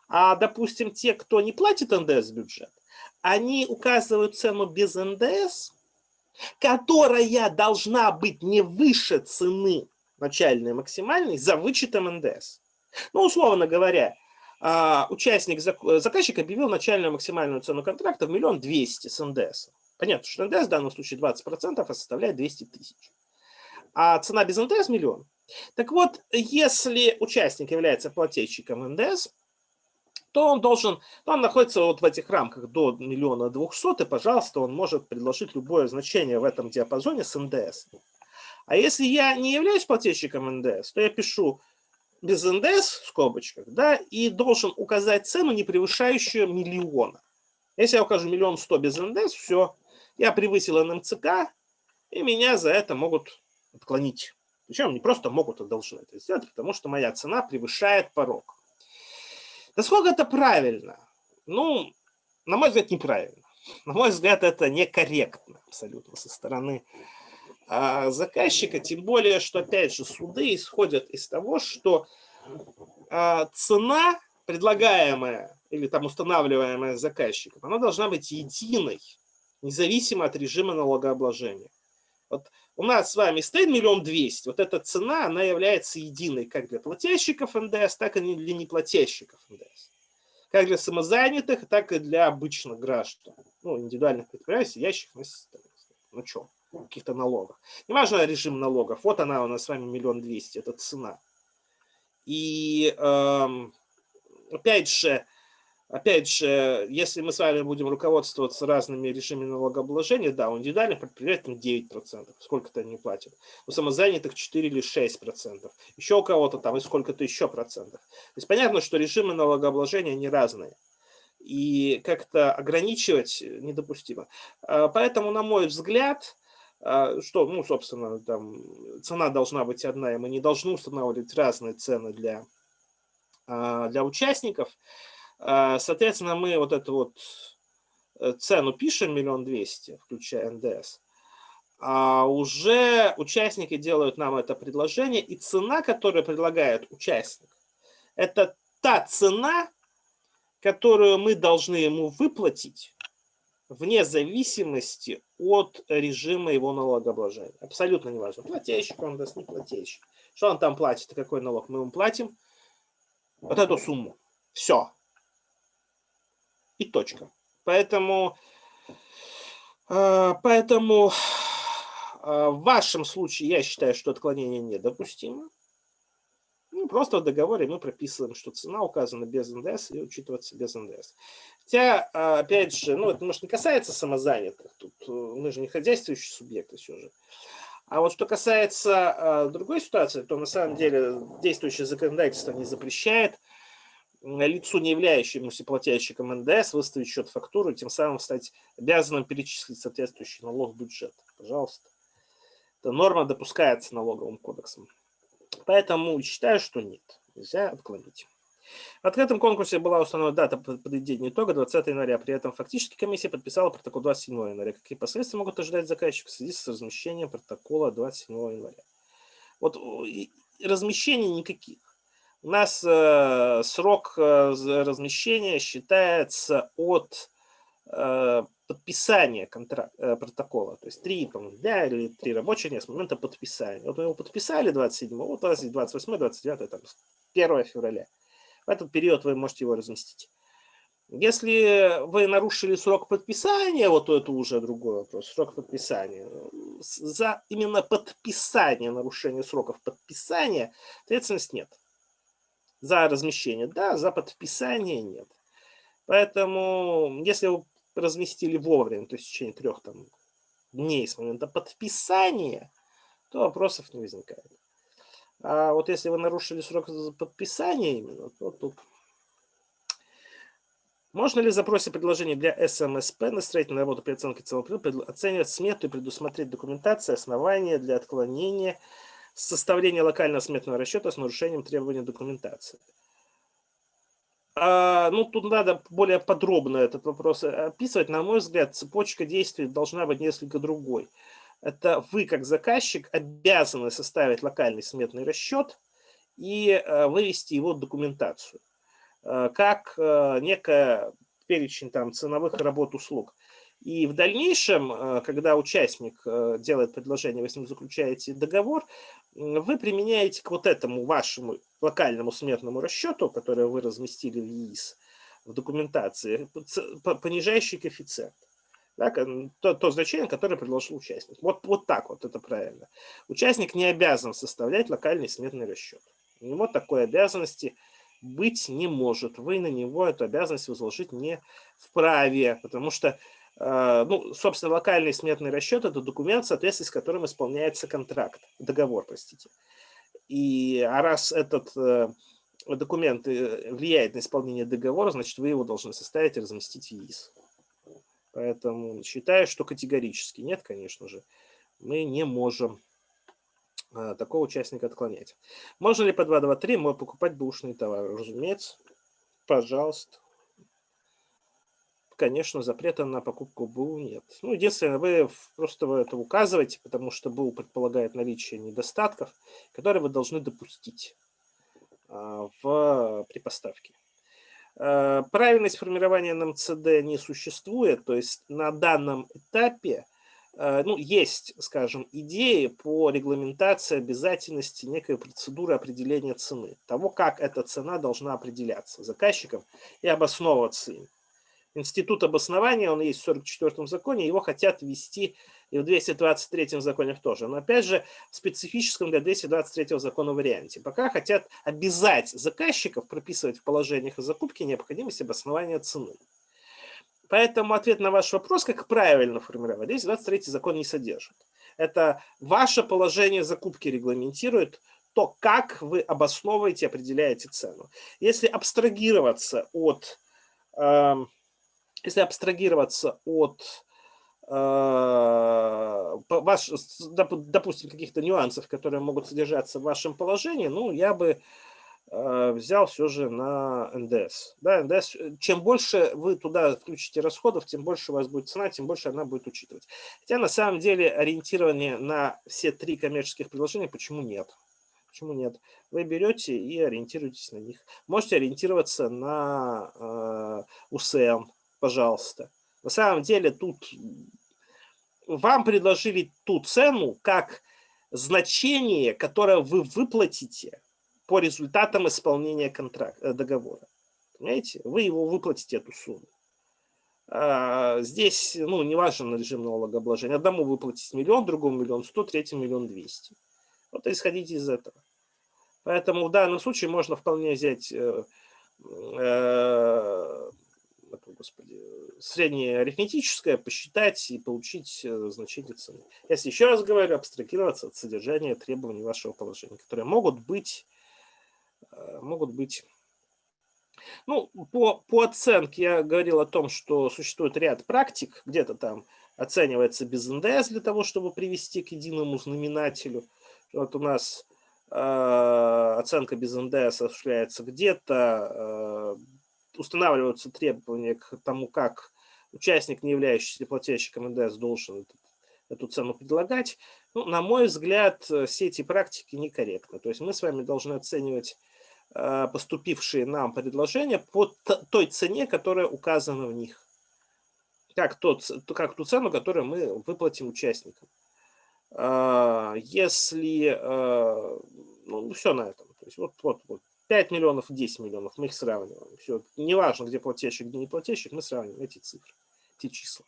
А, допустим, те, кто не платит НДС бюджет, они указывают цену без НДС, которая должна быть не выше цены начальной максимальной за вычетом НДС. Ну, условно говоря, а, участник, заказчик объявил начальную максимальную цену контракта в миллион двести с НДС. Понятно, что НДС в данном случае 20%, а составляет 200 тысяч. А цена без НДС – миллион. Так вот, если участник является плательщиком НДС, то он должен, то он находится вот в этих рамках до миллиона двухсот, и, пожалуйста, он может предложить любое значение в этом диапазоне с НДС. А если я не являюсь плательщиком НДС, то я пишу без НДС в скобочках, да, и должен указать цену, не превышающую миллиона. Если я укажу миллион сто без НДС, все, я превысил НМЦК, и меня за это могут отклонить. Причем не просто могут, а должны это сделать, потому что моя цена превышает порог. Насколько это правильно? Ну, на мой взгляд, неправильно. На мой взгляд, это некорректно абсолютно со стороны а, заказчика, тем более, что, опять же, суды исходят из того, что а, цена, предлагаемая или там устанавливаемая заказчиком, она должна быть единой, независимо от режима налогообложения. Вот у нас с вами стоит миллион двести, вот эта цена, она является единой как для плательщиков НДС, так и для неплательщиков НДС. Как для самозанятых, так и для обычных граждан, ну, индивидуальных предприятий, сидящих на ну каких-то налогов. Неважно режим налогов, вот она у нас с вами миллион двести, это цена. И эм, опять же, Опять же, если мы с вами будем руководствоваться разными режимами налогообложения, да, у индивидуальных предприятий 9%, сколько-то они платят. У самозанятых 4 или 6%. Еще у кого-то там и сколько-то еще процентов. То есть понятно, что режимы налогообложения, они разные. И как-то ограничивать недопустимо. А, поэтому, на мой взгляд, а, что, ну, собственно, там цена должна быть одна, и мы не должны устанавливать разные цены для, а, для участников. А, соответственно, мы вот эту вот э, цену пишем, миллион двести, включая НДС, а уже участники делают нам это предложение, и цена, которую предлагает участник, это та цена, которую мы должны ему выплатить вне зависимости от режима его налогообложения. Абсолютно неважно, плательщик он даст, не плательщик. Что он там платит, какой налог мы ему платим? Вот эту сумму. Все и точка. Поэтому, э, поэтому э, в вашем случае я считаю, что отклонение недопустимо. Ну, просто в договоре мы прописываем, что цена указана без НДС и учитывается без НДС. Хотя, э, опять же, ну, это, может, не касается самозанятых, тут мы же не хозяйствующие субъекты все же. А вот что касается другой ситуации, то на самом деле действующее законодательство не запрещает лицу, не являющемуся плательщиком НДС, выставить счет фактуру, тем самым стать обязанным перечислить соответствующий налог в бюджет. Пожалуйста. Эта норма допускается налоговым кодексом. Поэтому считаю, что нет. Нельзя отклонить. В открытом конкурсе была установлена дата подведения итога 20 января. При этом фактически комиссия подписала протокол 27 января. Какие последствия могут ожидать заказчик в связи с размещением протокола 27 января? Вот размещений никаких. У нас э, срок э, размещения считается от э, подписания контракт, протокола. То есть три дня или три рабочих дня с момента подписания. Вот мы его подписали 27, вот 28, 29, там, 1 февраля. В этот период вы можете его разместить. Если вы нарушили срок подписания, вот это уже другой вопрос, срок подписания, за именно подписание нарушения сроков подписания ответственность нет за размещение, да, за подписание нет. Поэтому, если вы разместили вовремя, то есть в течение трех там, дней с момента подписания, то вопросов не возникает. А вот если вы нарушили срок подписания именно, то тут... Можно ли в запросе предложения для СМСП на строительную работу при оценке целого оценивать смету и предусмотреть документацию, основания для отклонения составление локального сметного расчета с нарушением требований документации. А, ну, тут надо более подробно этот вопрос описывать. На мой взгляд, цепочка действий должна быть несколько другой. Это вы, как заказчик, обязаны составить локальный сметный расчет и э, вывести его в документацию, э, как э, некая перечень там, ценовых работ услуг. И в дальнейшем, э, когда участник э, делает предложение, вы с ним заключаете договор, вы применяете к вот этому вашему локальному смертному расчету, который вы разместили в ЕИС, в документации, понижающий коэффициент. Да, то, то значение, которое предложил участник. Вот, вот так вот это правильно. Участник не обязан составлять локальный сметный расчет. У него такой обязанности быть не может. Вы на него эту обязанность возложить не вправе, потому что ну, собственно, локальный сметный расчет – это документ, в соответствии с которым исполняется контракт, договор, простите. И, а раз этот э, документ э, влияет на исполнение договора, значит, вы его должны составить и разместить в ЕИС. Поэтому считаю, что категорически нет, конечно же, мы не можем такого участника отклонять. Можно ли по 2.2.3 мы покупать бушные товары? Разумеется, пожалуйста. Конечно, запрета на покупку БУ нет. Ну, единственное, вы просто вы это указываете, потому что БУ предполагает наличие недостатков, которые вы должны допустить а, в, при поставке. А, правильность формирования НМЦД не существует, то есть на данном этапе Э, ну, есть, скажем, идеи по регламентации обязательности некой процедуры определения цены, того, как эта цена должна определяться заказчиком и обосновываться им. Институт обоснования, он есть в 44-м законе, его хотят ввести и в 223-м законе тоже. Но опять же, в специфическом для 223-го закона варианте. Пока хотят обязать заказчиков прописывать в положениях о закупке необходимость обоснования цены. Поэтому ответ на ваш вопрос, как правильно формировать, здесь 23 закон не содержит. Это ваше положение закупки регламентирует то, как вы обосновываете, определяете цену. Если абстрагироваться от, э, если абстрагироваться от э, ваш, допустим, каких-то нюансов, которые могут содержаться в вашем положении, ну, я бы Э, взял все же на НДС. Да, НДС. Э, чем больше вы туда включите расходов, тем больше у вас будет цена, тем больше она будет учитывать. Хотя на самом деле ориентирование на все три коммерческих предложения почему нет? Почему нет? Вы берете и ориентируетесь на них. Можете ориентироваться на э, УСМ, пожалуйста. На самом деле тут вам предложили ту цену как значение, которое вы выплатите по результатам исполнения контракта, э, договора. Понимаете? Вы его выплатите, эту сумму. А здесь, ну, не важен режим налогообложения. Одному выплатить миллион, другому миллион сто, третьему миллион двести. Вот исходите из этого. Поэтому в данном случае можно вполне взять э, э, господи, среднее арифметическое, посчитать и получить э, значение цены. Если еще раз говорю, абстрагироваться от содержания требований вашего положения, которые могут быть Э, могут быть... Ну, по, по оценке я говорил о том, что существует ряд практик, где-то там оценивается без НДС для того, чтобы привести к единому знаменателю. Вот у нас э, оценка без НДС осуществляется где-то, устанавливаются требования к тому, как участник, не являющийся плательщиком НДС, должен эту, цену предлагать. Ну, на мой взгляд, все эти практики некорректны. То есть мы с вами должны оценивать Э, поступившие нам предложения по той цене, которая указана в них. Как, тот, как ту цену, которую мы выплатим участникам. А, если, э, ну, все на этом. То есть вот, вот, вот 5 миллионов, 10 миллионов, мы их сравниваем. Все, неважно, где плательщик, где не плательщик, мы сравниваем эти цифры, эти числа.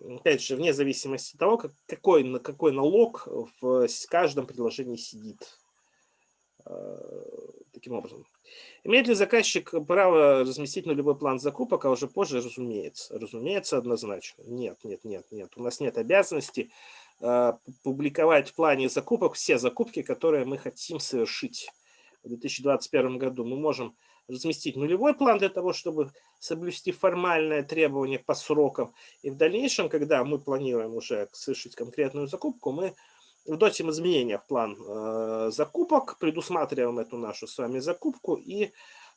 Опять же, вне зависимости от того, как, какой, какой налог в каждом предложении сидит таким образом. Имеет ли заказчик право разместить нулевой план закупок, а уже позже, разумеется? Разумеется, однозначно. Нет, нет, нет, нет. У нас нет обязанности э, публиковать в плане закупок все закупки, которые мы хотим совершить в 2021 году. Мы можем разместить нулевой план для того, чтобы соблюсти формальное требование по срокам. И в дальнейшем, когда мы планируем уже совершить конкретную закупку, мы вносим изменения в план э, закупок, предусматриваем эту нашу с вами закупку и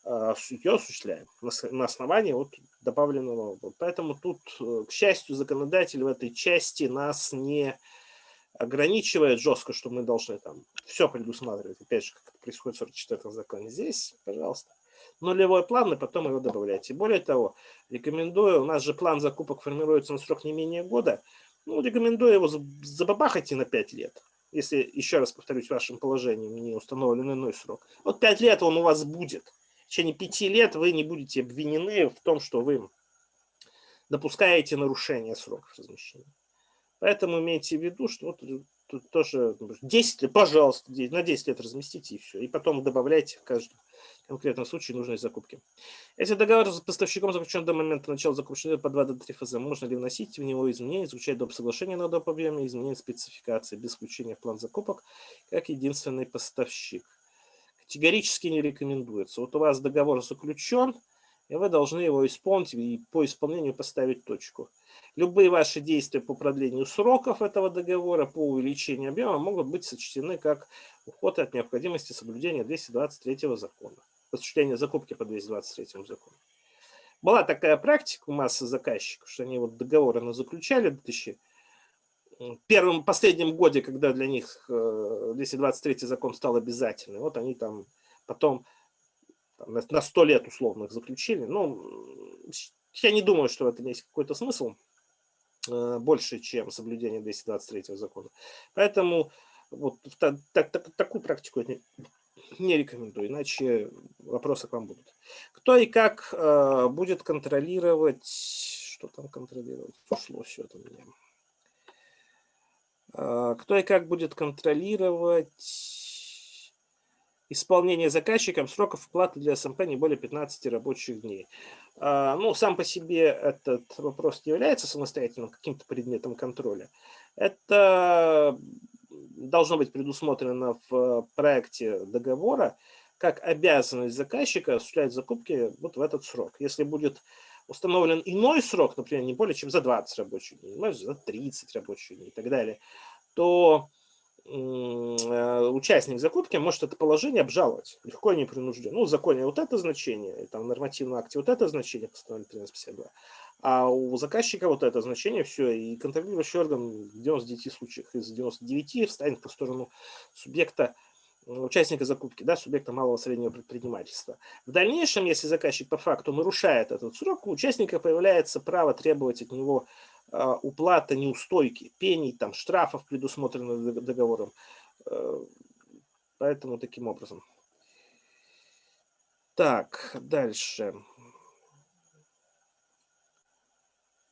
э, ее осуществляем на, на основании вот добавленного. Поэтому тут, э, к счастью, законодатель в этой части нас не ограничивает жестко, что мы должны там все предусматривать. Опять же, как это происходит в 44 законе. Здесь, пожалуйста, нулевой план, и потом его добавляйте. Более того, рекомендую, у нас же план закупок формируется на срок не менее года, ну, рекомендую его забабахать и на 5 лет. Если, еще раз повторюсь, в вашем положении не установлен иной срок. Вот 5 лет он у вас будет. В течение 5 лет вы не будете обвинены в том, что вы допускаете нарушение сроков размещения. Поэтому имейте в виду, что вот тут тоже 10 лет, пожалуйста, на 10 лет разместите и все. И потом добавляйте в каждом конкретном случае нужной закупки. Если договор с поставщиком заключен до момента начала закупки по 2 до 3 ФЗ, можно ли вносить в него изменения, изучать доп. соглашения на доп. объеме, изменения спецификации без включения в план закупок, как единственный поставщик? Категорически не рекомендуется. Вот у вас договор заключен, и вы должны его исполнить и по исполнению поставить точку. Любые ваши действия по продлению сроков этого договора, по увеличению объема могут быть сочтены как уход от необходимости соблюдения 223 закона, осуществления закупки по 223 закону. Была такая практика у массы заказчиков, что они вот договоры на заключали в 2000 первом, последнем годе, когда для них 223 э, закон стал обязательным, вот они там потом там, на 100 лет условно их заключили. Ну, я не думаю, что в этом есть какой-то смысл э, больше, чем соблюдение 223 закона. Поэтому вот так, так, так, такую практику я не, не рекомендую, иначе вопросы к вам будут. Кто и как э, будет контролировать, что там контролировать, ушло все это меня. Э, кто и как будет контролировать исполнение заказчиком сроков вплаты для СМП не более 15 рабочих дней. А, ну, сам по себе этот вопрос не является самостоятельным каким-то предметом контроля. Это должно быть предусмотрено в проекте договора как обязанность заказчика осуществлять закупки вот в этот срок. Если будет установлен иной срок, например, не более чем за 20 рабочих дней, может, за 30 рабочих дней и так далее, то участник закупки может это положение обжаловать легко и непринужденно. Ну, в законе вот это значение, там в нормативном акте вот это значение, постановление 1352, а у заказчика вот это значение, все, и контролирующий орган в 99 случаях из 99 встанет по сторону субъекта, участника закупки, да, субъекта малого среднего предпринимательства. В дальнейшем, если заказчик по факту нарушает этот срок, у участника появляется право требовать от него уплата неустойки, пений, там, штрафов, предусмотренных договором. Э, поэтому таким образом. Так, дальше.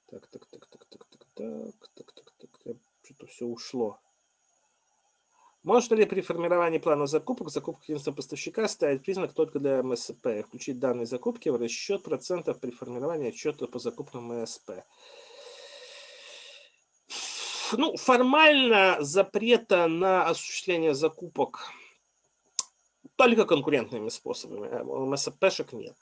Так, так, так, так, так, так, так, так, так, так, что-то все ушло. Может ли при формировании плана закупок закупка единственного поставщика ставить признак только для МСП и включить данные закупки в расчет процентов при формировании отчета по закупкам МСП? Ну, формально запрета на осуществление закупок только конкурентными способами. Э, МСПшек нет.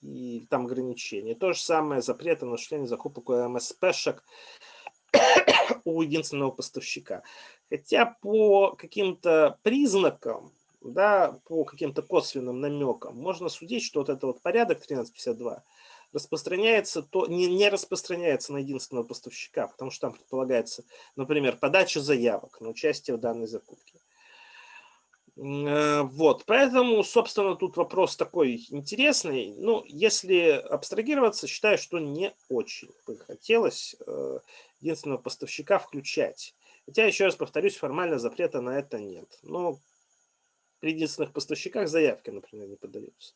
И там ограничения. То же самое запрета на осуществление закупок у МСПшек у единственного поставщика. Хотя по каким-то признакам, да, по каким-то косвенным намекам можно судить, что вот этот вот порядок 1352 распространяется, то не, не распространяется на единственного поставщика, потому что там предполагается, например, подача заявок на участие в данной закупке. Э, вот, поэтому, собственно, тут вопрос такой интересный. Ну, если абстрагироваться, считаю, что не очень бы хотелось э, единственного поставщика включать. Хотя, еще раз повторюсь, формально запрета на это нет. Но при единственных поставщиках заявки, например, не подаются.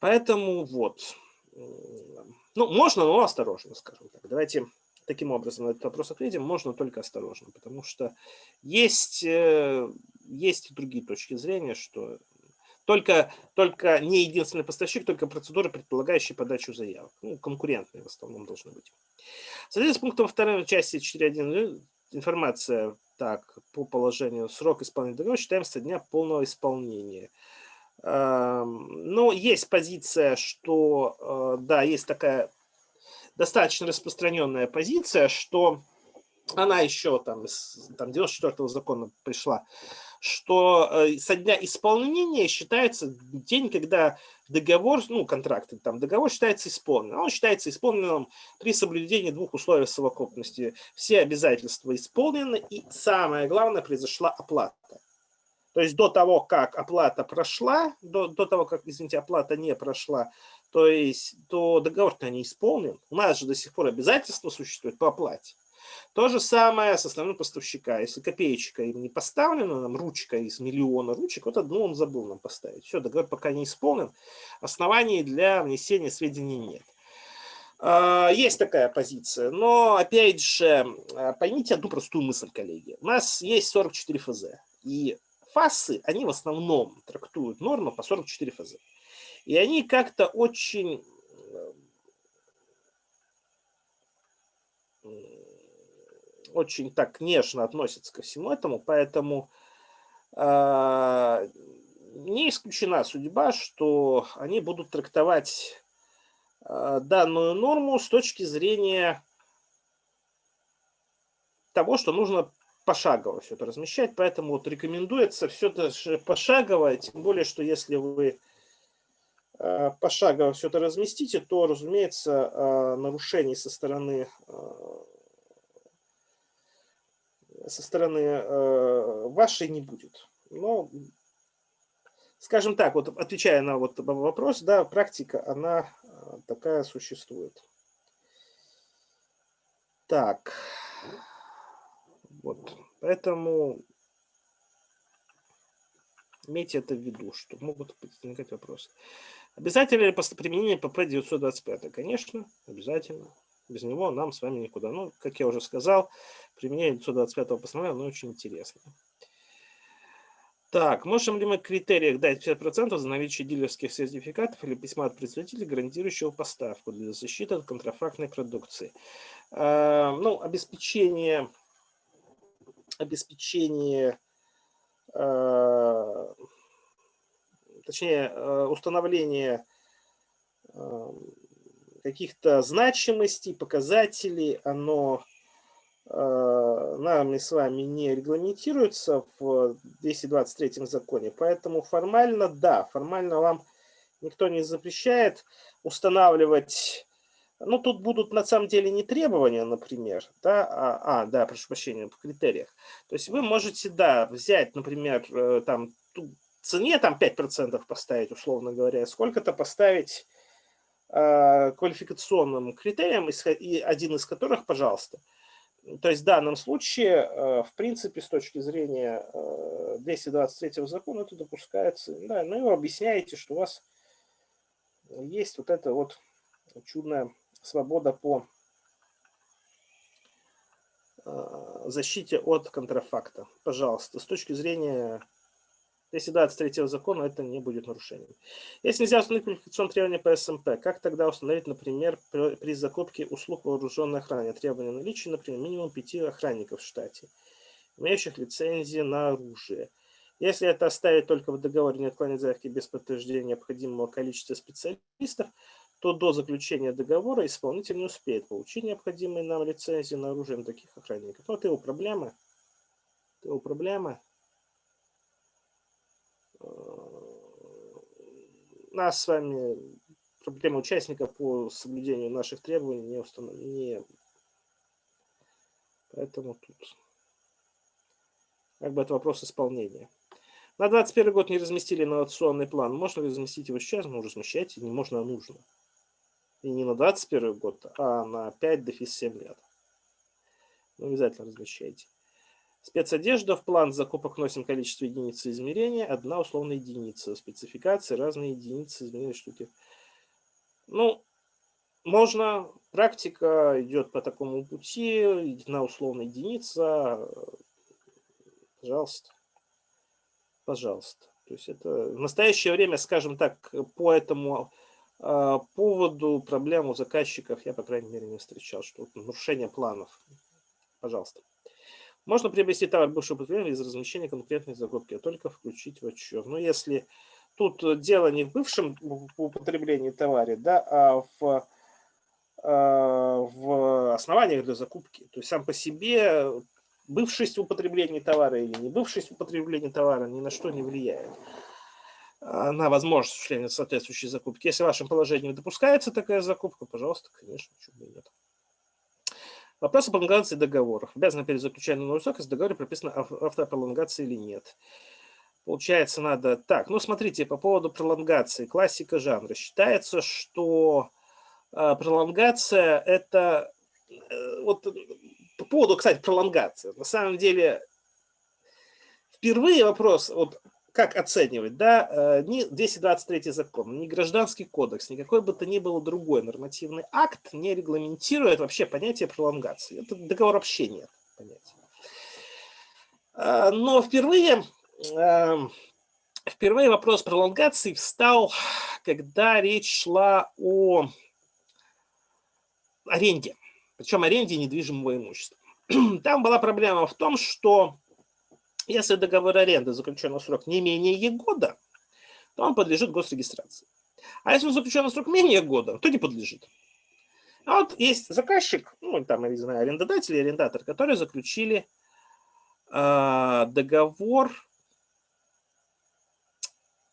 Поэтому вот. Ну, можно, но осторожно, скажем так. Давайте таким образом на этот вопрос ответим. Можно только осторожно, потому что есть, э, есть и другие точки зрения, что только, только не единственный поставщик, только процедуры, предполагающие подачу заявок. Ну, конкурентные в основном должны быть. В с пунктом второй части 4.1 информация так, по положению срок исполнения договора считаемся дня полного исполнения. Ну, есть позиция, что, э, да, есть такая достаточно распространенная позиция, что она еще там там, 94-го закона пришла, что э, со дня исполнения считается день, когда договор, ну, контракт, там, договор считается исполненным. Он считается исполненным при соблюдении двух условий совокупности. Все обязательства исполнены, и самое главное, произошла оплата. То есть до того, как оплата прошла, до, до того, как, извините, оплата не прошла, то есть то договор-то не исполнен. У нас же до сих пор обязательства существуют по оплате. То же самое с основным поставщика. Если копеечка им не поставлена, нам ручка из миллиона ручек, вот одну он забыл нам поставить. Все, договор пока не исполнен, оснований для внесения сведений нет. А, есть такая позиция, но опять же, а, поймите одну простую мысль, коллеги. У нас есть 44 ФЗ, и фасы, они в основном трактуют норму по 44 ФЗ. И они как-то очень очень так нежно относятся ко всему этому, поэтому э, не исключена судьба, что они будут трактовать данную норму с точки зрения того, что нужно пошагово все это размещать, поэтому вот рекомендуется все это пошагово, тем более, что если вы э, пошагово все это разместите, то, разумеется, э, нарушений со стороны э, со стороны вашей не будет. Но, скажем так, вот отвечая на вот вопрос, да, практика, она такая существует. Так. Вот. Поэтому имейте это в виду, что могут возникать вопросы. Обязательно ли применение ПП 925? Конечно, обязательно. Без него нам с вами никуда. Ну, как я уже сказал, применение 925 постановления, оно очень интересно. Так, можем ли мы критериях дать 50% за наличие дилерских сертификатов или письма от производителя, гарантирующего поставку для защиты от контрафактной продукции? Э, ну, обеспечение обеспечение, э, точнее, э, установление э, каких-то значимостей, показателей, оно нами с вами не регламентируется в 223 законе, поэтому формально, да, формально вам никто не запрещает устанавливать ну, тут будут на самом деле не требования, например, да, а, а да, прошу прощения, по критериях. То есть вы можете, да, взять, например, э, там, цене там 5% поставить, условно говоря, сколько-то поставить э, квалификационным критериям, и один из которых, пожалуйста. То есть в данном случае, э, в принципе, с точки зрения э, 223 закона это допускается. Да, ну и вы объясняете, что у вас есть вот это вот чудное свобода по э, защите от контрафакта. Пожалуйста, с точки зрения 223 закона это не будет нарушением. Если нельзя установить квалификационные требования по СМП, как тогда установить, например, при закупке услуг вооруженной охраны требования наличия, например, минимум пяти охранников в штате, имеющих лицензии на оружие? Если это оставить только в договоре, не отклонить заявки без подтверждения необходимого количества специалистов, то до заключения договора исполнитель не успеет получить необходимые нам лицензии на оружие на таких охранников. Ну, это его проблема. Его проблема. Э, нас с вами проблема участников по соблюдению наших требований не установлена. Поэтому тут как бы это вопрос исполнения. На 2021 год не разместили инновационный план. Можно ли разместить его сейчас? Ну, размещайте. Не можно, а нужно. И не на 21 год, а на 5 дефис 7 лет. Ну, обязательно размещайте. Спецодежда в план закупок носим количество единиц измерения, одна условная единица. Спецификации, разные единицы измерения штуки. Ну, можно, практика идет по такому пути, одна условная единица, пожалуйста, пожалуйста. То есть это в настоящее время, скажем так, по этому а, поводу проблем у заказчиков я, по крайней мере, не встречал, что нарушение планов. Пожалуйста. Можно приобрести товар бывшего употребления из размещения конкретной закупки, а только включить в отчет. Но если тут дело не в бывшем употреблении товара, да, а в, а, в основаниях для закупки. То есть сам по себе бывшесть употребления товара или не бывшесть употребления товара ни на что не влияет. На возможность осуществления соответствующей закупки. Если в вашем положении допускается такая закупка, пожалуйста, конечно, почему бы нет. Вопрос о пролонгации договоров. Обязаны перезаключать на новый срок, если в договоре прописано автопролонгация или нет. Получается, надо... Так, ну смотрите, по поводу пролонгации, классика жанра. Считается, что э, пролонгация это... Э, вот по поводу, кстати, пролонгации. На самом деле, впервые вопрос, вот как оценивать, да, э, ни 223 закон, ни гражданский кодекс, никакой бы то ни было другой нормативный акт не регламентирует вообще понятие пролонгации. Это договор вообще нет понятия. Э, но впервые, эм, впервые вопрос пролонгации встал, когда речь шла о аренде, причем аренде недвижимого имущества. Там была проблема в том, что если договор аренды заключен на срок не менее года, то он подлежит госрегистрации. А если он заключен на срок менее года, то не подлежит. А вот есть заказчик, ну, там, я не знаю, арендодатель и арендатор, которые заключили э, договор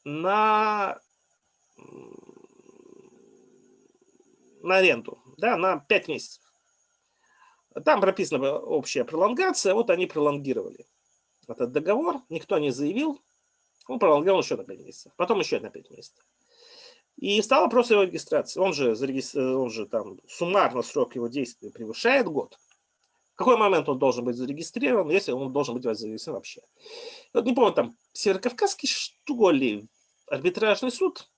на, на аренду, да, на 5 месяцев. Там прописана общая пролонгация, вот они пролонгировали этот договор, никто не заявил, он пролонгировал еще на 5 месяцев, потом еще на 5 месяцев. И стал вопрос его регистрации. Он же, он же там суммарно срок его действия превышает год. В какой момент он должен быть зарегистрирован, если он должен быть зарегистрирован вообще. Вот не помню, там Северокавказский, что ли, арбитражный суд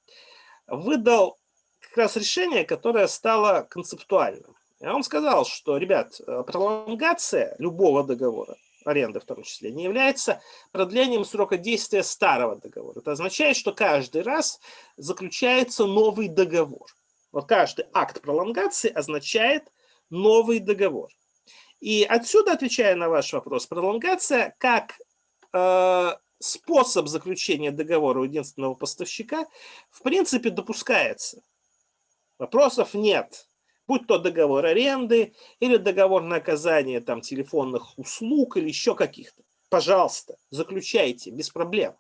выдал как раз решение, которое стало концептуальным. И он сказал, что, ребят, пролонгация любого договора аренды в том числе, не является продлением срока действия старого договора. Это означает, что каждый раз заключается новый договор. Вот каждый акт пролонгации означает новый договор. И отсюда, отвечая на ваш вопрос, пролонгация как э, способ заключения договора у единственного поставщика в принципе допускается. Вопросов нет будь то договор аренды или договор на оказание там, телефонных услуг или еще каких-то. Пожалуйста, заключайте, без проблем.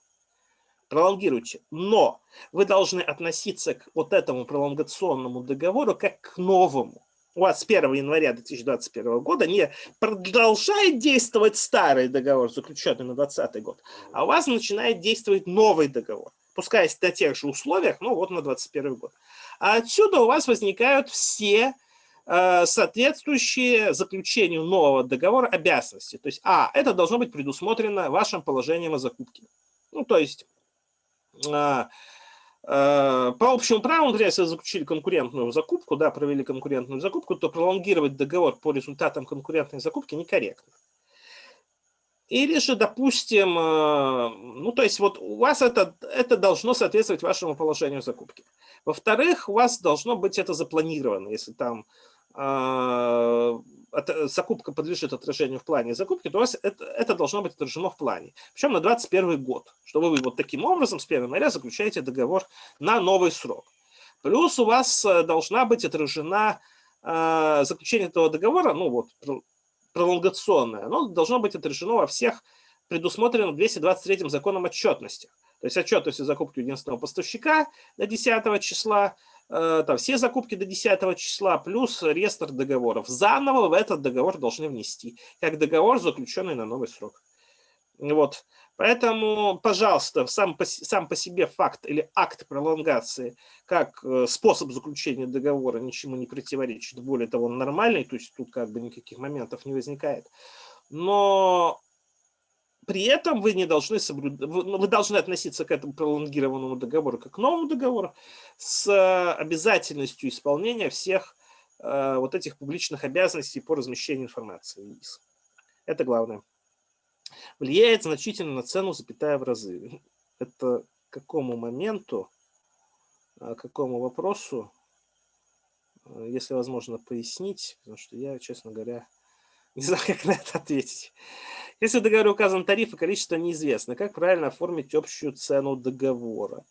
Пролонгируйте. Но вы должны относиться к вот этому пролонгационному договору как к новому. У вас с 1 января 2021 года не продолжает действовать старый договор, заключенный на 2020 год, а у вас начинает действовать новый договор. Пускай на тех же условиях, но вот на 2021 год. А отсюда у вас возникают все э, соответствующие заключению нового договора обязанности. То есть, а, это должно быть предусмотрено вашим положением о закупке. Ну, то есть, э, э, по общему праву, например, если заключили конкурентную закупку, да, провели конкурентную закупку, то пролонгировать договор по результатам конкурентной закупки некорректно. Или же, допустим, э, ну, то есть вот у вас это, это должно соответствовать вашему положению закупки. Во-вторых, у вас должно быть это запланировано, если там э, закупка подлежит отражению в плане закупки, то у вас это, это должно быть отражено в плане. Причем на 2021 год, что вы вот таким образом с 1 января заключаете договор на новый срок. Плюс у вас э, должна быть отражена э, заключение этого договора, ну вот пролонгационное, оно должно быть отражено во всех предусмотренных 223 законом отчетности. То есть отчетность о закупке единственного поставщика до 10 числа, э, там, все закупки до 10 числа, плюс реестр договоров. Заново в этот договор должны внести, как договор, заключенный на новый срок. Вот. Поэтому, пожалуйста, сам по, сам по себе факт или акт пролонгации как э, способ заключения договора ничему не противоречит. Более того, он нормальный, то есть тут как бы никаких моментов не возникает. Но при этом вы не должны соблюдать, ну, вы должны относиться к этому пролонгированному договору как к новому договору с обязательностью исполнения всех э, вот этих публичных обязанностей по размещению информации. Это главное влияет значительно на цену, запятая в разы. Это какому моменту, а, какому вопросу, а, если возможно пояснить, потому что я, честно говоря, не знаю, как на это ответить. Если в договоре указан тариф и количество неизвестно, как правильно оформить общую цену договора?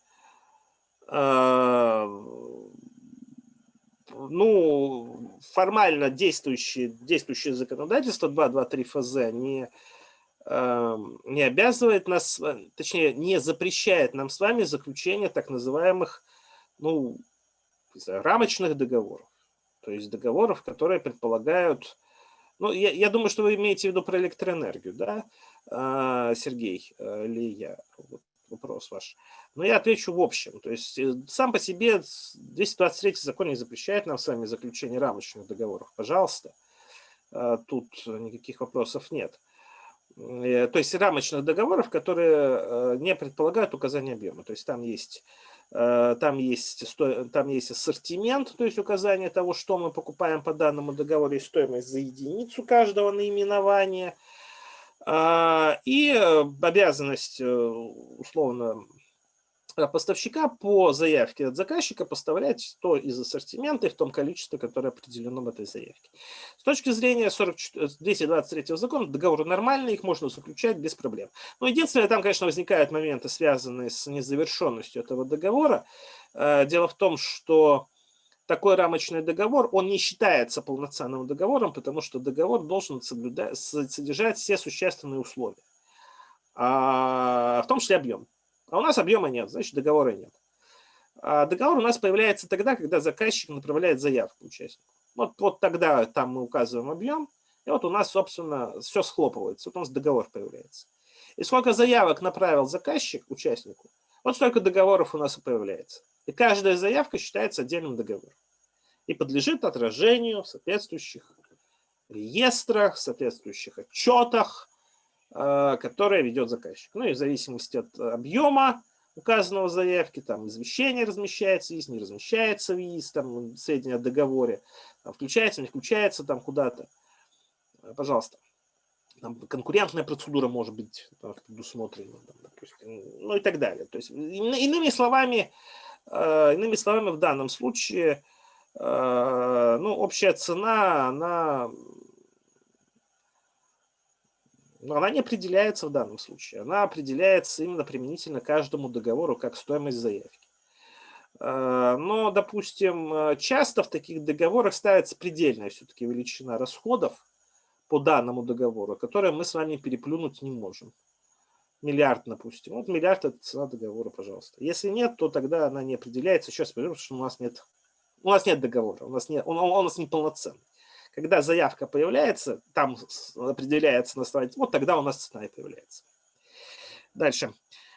А, ну, формально действующее, действующее законодательство 223 ФЗ не не обязывает нас, точнее, не запрещает нам с вами заключение так называемых, ну, рамочных договоров. То есть договоров, которые предполагают, ну, я, я думаю, что вы имеете в виду про электроэнергию, да, а, Сергей, э, или я, вот вопрос ваш. Но я отвечу в общем. То есть э, сам по себе 223 закон не запрещает нам с вами заключение рамочных договоров. Пожалуйста, э, тут никаких вопросов нет. Э, то есть рамочных договоров, которые э, не предполагают указание объема. То есть там есть, э, там есть, там есть ассортимент, то есть указание того, что мы покупаем по данному договору, и стоимость за единицу каждого наименования. А, и обязанность, условно, поставщика по заявке от заказчика поставлять то из ассортимента и в том количестве, которое определено в этой заявке. С точки зрения 44, 223 закона, договоры нормальные, их можно заключать без проблем. Но единственное, там, конечно, возникают моменты, связанные с незавершенностью этого договора. э, дело в том, что такой рамочный договор, он не считается полноценным договором, потому что договор должен соблюдать, содержать все существенные условия, а, в том числе объем. А у нас объема нет, значит договора нет. А договор у нас появляется тогда, когда заказчик направляет заявку участнику. Вот, вот тогда там мы указываем объем, и вот у нас, собственно, все схлопывается, вот у нас договор появляется. И сколько заявок направил заказчик участнику, вот столько договоров у нас и появляется. И каждая заявка считается отдельным договором. И подлежит отражению в соответствующих реестрах, соответствующих отчетах, э, которые ведет заказчик. Ну и в зависимости от объема указанного в заявке, там извещение размещается, есть, не размещается ВИИС, там сведения о договоре, там, включается, не включается там куда-то. Э, пожалуйста. Там конкурентная процедура может быть предусмотрена, там, допустим, ну и так далее. То есть, иными словами, э, иными словами, в данном случае, ну, общая цена, она, ну, она не определяется в данном случае. Она определяется именно применительно каждому договору как стоимость заявки. Но, допустим, часто в таких договорах ставится предельная все-таки величина расходов, по данному договору, которое мы с вами переплюнуть не можем. Миллиард, допустим. Вот миллиард – это цена договора, пожалуйста. Если нет, то тогда она не определяется. Сейчас потому что у нас нет, у нас нет договора, у нас, нет, он, он у нас неполноценный. Когда заявка появляется, там определяется на вот тогда у нас цена и появляется. Дальше.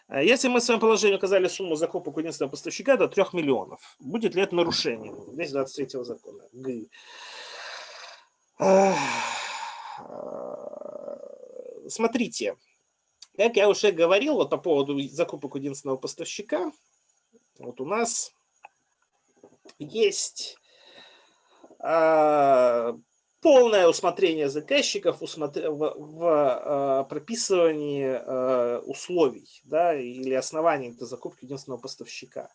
А если мы в своем положении указали сумму закупок единственного поставщика до 3 миллионов, будет ли это нарушением? Здесь 23 закона. Г. Э, смотрите, как я уже говорил вот по поводу закупок единственного поставщика, вот у нас есть полное усмотрение заказчиков в, э, прописывании э, условий да, или оснований для закупки единственного поставщика.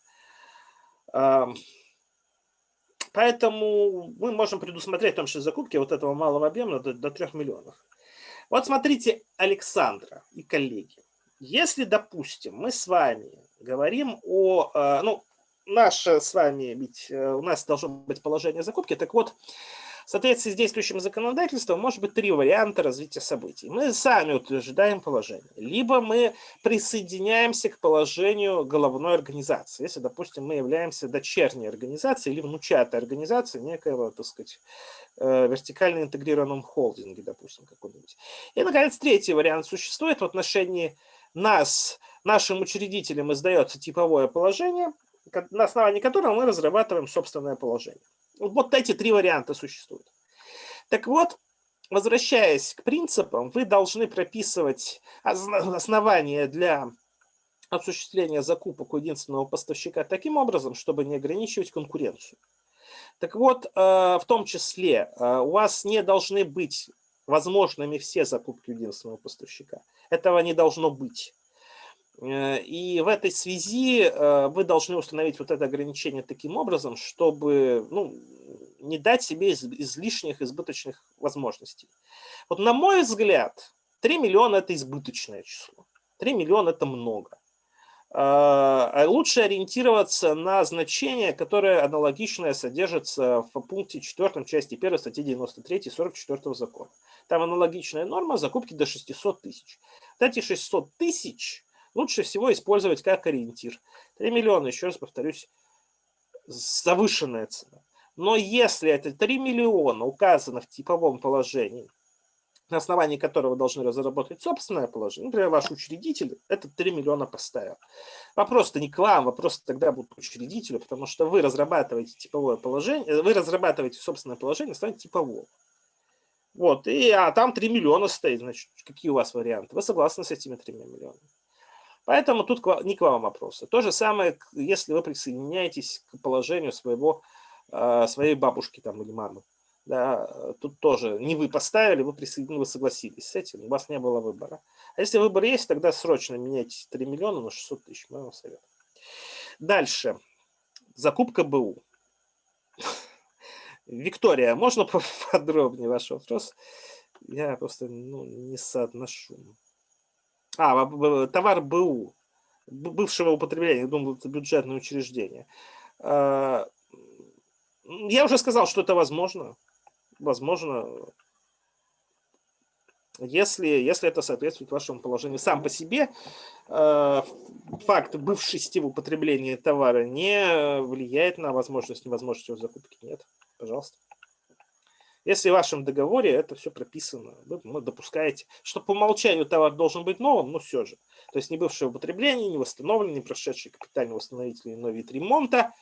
Поэтому мы можем предусмотреть в том числе закупки вот этого малого объема до, до 3 миллионов. Вот смотрите, Александра и коллеги, если, допустим, мы с вами говорим о, ну, наше с вами, ведь э, у нас должно быть положение закупки, так вот, в соответствии с действующим законодательством может быть три варианта развития событий. Мы сами утверждаем положение. Либо мы присоединяемся к положению головной организации. Если, допустим, мы являемся дочерней организацией или внучатой организацией некоего, так сказать, э, вертикально интегрированном холдинге, допустим, какой-нибудь. И, наконец, третий вариант существует в отношении нас, нашим учредителям издается типовое положение, на основании которого мы разрабатываем собственное положение. Вот эти три варианта существуют. Так вот, возвращаясь к принципам, вы должны прописывать основания для осуществления закупок у единственного поставщика таким образом, чтобы не ограничивать конкуренцию. Так вот, э, в том числе э, у вас не должны быть возможными все закупки у единственного поставщика. Этого не должно быть. Э, и в этой связи э, вы должны установить вот это ограничение таким образом, чтобы ну, не дать себе излишних, избыточных возможностей. Вот на мой взгляд, 3 миллиона – это избыточное число. 3 миллиона – это много. Э, лучше ориентироваться на значение, которое аналогичное содержится в пункте 4 части 1 статьи 93 44 закона. Там аналогичная норма закупки до 600 тысяч. Вот эти 600 тысяч лучше всего использовать как ориентир. 3 миллиона, еще раз повторюсь, завышенная цена. Но если это 3 миллиона указано в типовом положении, на основании которого должны разработать собственное положение, например, ваш учредитель этот 3 миллиона поставил. Вопрос-то не к вам, вопрос тогда будет к учредителю, потому что вы разрабатываете типовое положение, вы разрабатываете собственное положение основании типового. Вот, и, а там 3 миллиона стоит, значит, какие у вас варианты? Вы согласны с этими 3 миллионами? Поэтому тут не к вам вопросы. То же самое, если вы присоединяетесь к положению своего, а, своей бабушки там, или мамы. Да, тут тоже не вы поставили, вы присоединились, вы согласились с этим, у вас не было выбора. А если выбор есть, тогда срочно меняйте 3 миллиона на 600 тысяч, мой вам совет. Дальше. Закупка БУ. Виктория, можно подробнее ваш вопрос? Я просто ну, не соотношу. А, товар БУ. бывшего употребления, думаю, это бюджетное учреждение. А, я уже сказал, что это возможно. Возможно, если, если это соответствует вашему положению. Сам по себе э, факт бывшести в употреблении товара не влияет на возможность, невозможность его закупки. Нет, пожалуйста. Если в вашем договоре это все прописано, вы ну, допускаете, что по умолчанию товар должен быть новым, но все же. То есть не бывшее употребление, не восстановленный, не прошедший капитальный восстановительный иной вид ремонта.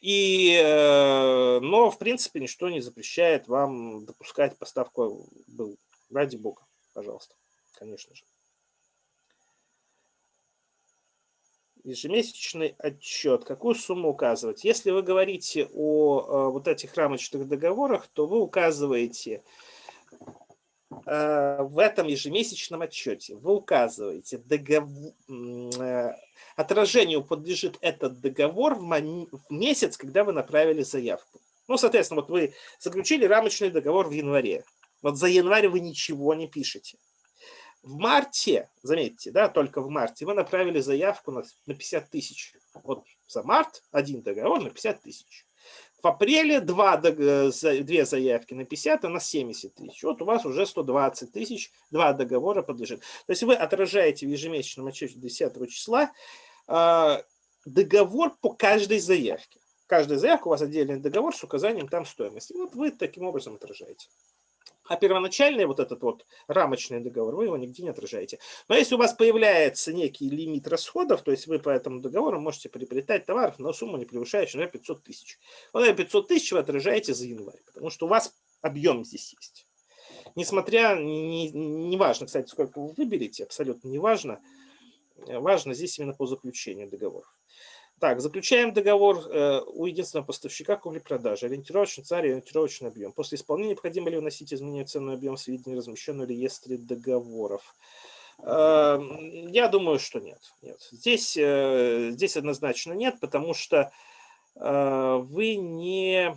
И, э, но, в принципе, ничто не запрещает вам допускать поставку был Ради бога, пожалуйста, конечно же. Ежемесячный отчет. Какую сумму указывать? Если вы говорите о, о вот этих рамочных договорах, то вы указываете э, в этом ежемесячном отчете, вы указываете, договор, э, отражению подлежит этот договор в месяц, когда вы направили заявку. Ну, соответственно, вот вы заключили рамочный договор в январе. Вот за январь вы ничего не пишете. В марте, заметьте, да, только в марте вы направили заявку на, на 50 тысяч. Вот за март один договор на 50 тысяч. В апреле два, две заявки на 50, а на 70 тысяч. Вот у вас уже 120 тысяч, два договора подлежит. То есть вы отражаете в ежемесячном отчете 10 числа э, договор по каждой заявке. Каждая заявка у вас отдельный договор с указанием там стоимости. Вот вы таким образом отражаете. А первоначальный вот этот вот рамочный договор, вы его нигде не отражаете. Но если у вас появляется некий лимит расходов, то есть вы по этому договору можете приобретать товар на сумму, не превышающую, например, 500 тысяч. Вот эти 500 тысяч вы отражаете за январь, потому что у вас объем здесь есть. Несмотря, не, не кстати, сколько вы выберете, абсолютно не важно. Важно здесь именно по заключению договоров. Так, заключаем договор э, у единственного поставщика купли-продажи. Ориентировочный царь и ориентировочный объем. После исполнения необходимо ли вносить изменения в ценный объем сведений, размещенных в реестре договоров? Э, я думаю, что нет. нет. Здесь, э, здесь однозначно нет, потому что э, вы не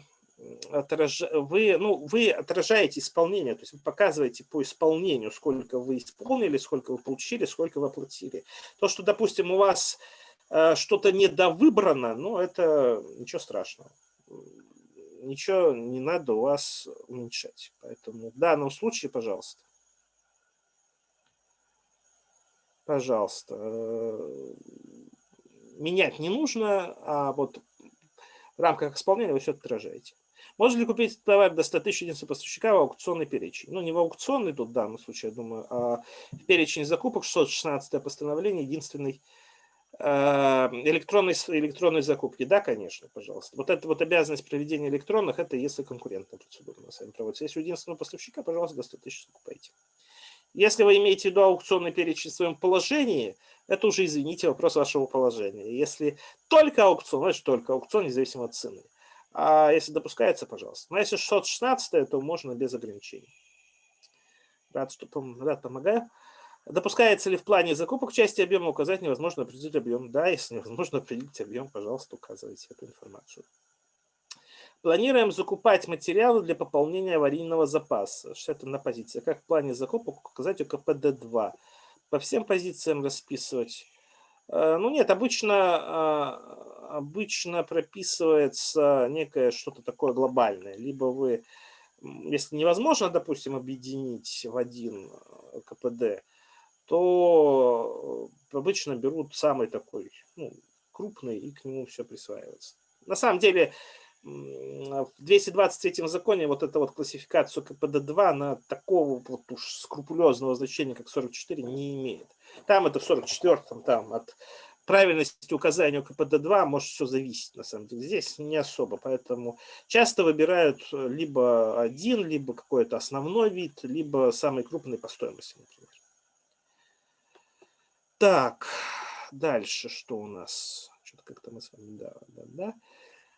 отраж... вы, ну, вы отражаете исполнение, то есть вы показываете по исполнению, сколько вы исполнили, сколько вы получили, сколько вы оплатили. То, что, допустим, у вас что-то недовыбрано, ну, это ничего страшного. Ничего не надо у вас уменьшать. Поэтому в данном случае, пожалуйста. Пожалуйста. Э, менять не нужно, а вот в рамках исполнения вы все отражаете. Можно ли купить товар до 100 тысяч единиц поставщика в аукционный перечень? Ну, не в аукционный тут в данном случае, я думаю, а в перечень закупок 616 постановление, единственный Э, электронной, электронной закупки, да, конечно, пожалуйста. Вот эта вот обязанность проведения электронных, это если конкурентная процедура на сами проводится. Если у единственного поставщика, пожалуйста, до 100 тысяч закупайте. Если вы имеете в виду аукционный перечень в своем положении, это уже, извините, вопрос вашего положения. Если только аукцион, значит только аукцион, независимо от цены. А если допускается, пожалуйста. Но если 616, то можно без ограничений. Рад, что рад помогаю. Допускается ли в плане закупок части объема указать невозможно определить объем? Да, если невозможно определить объем, пожалуйста, указывайте эту информацию. Планируем закупать материалы для пополнения аварийного запаса. Что это на позиции? Как в плане закупок указать УКПД-2? По всем позициям расписывать? Э, ну нет, обычно, э, обычно прописывается некое что-то такое глобальное. Либо вы, если невозможно, допустим, объединить в один э, КПД, то э, обычно берут самый такой ну, крупный и к нему все присваивается. На самом деле в 223 законе вот эта вот классификация КПД-2 на такого вот уж скрупулезного значения, как 44, не имеет. Там это в 44-м, там от правильности указания КПД-2 может все зависеть, на самом деле. Здесь не особо, поэтому часто выбирают либо один, либо какой-то основной вид, либо самый крупный по стоимости, например. Так, дальше что у нас? Что-то как-то мы с вами, да, да, да.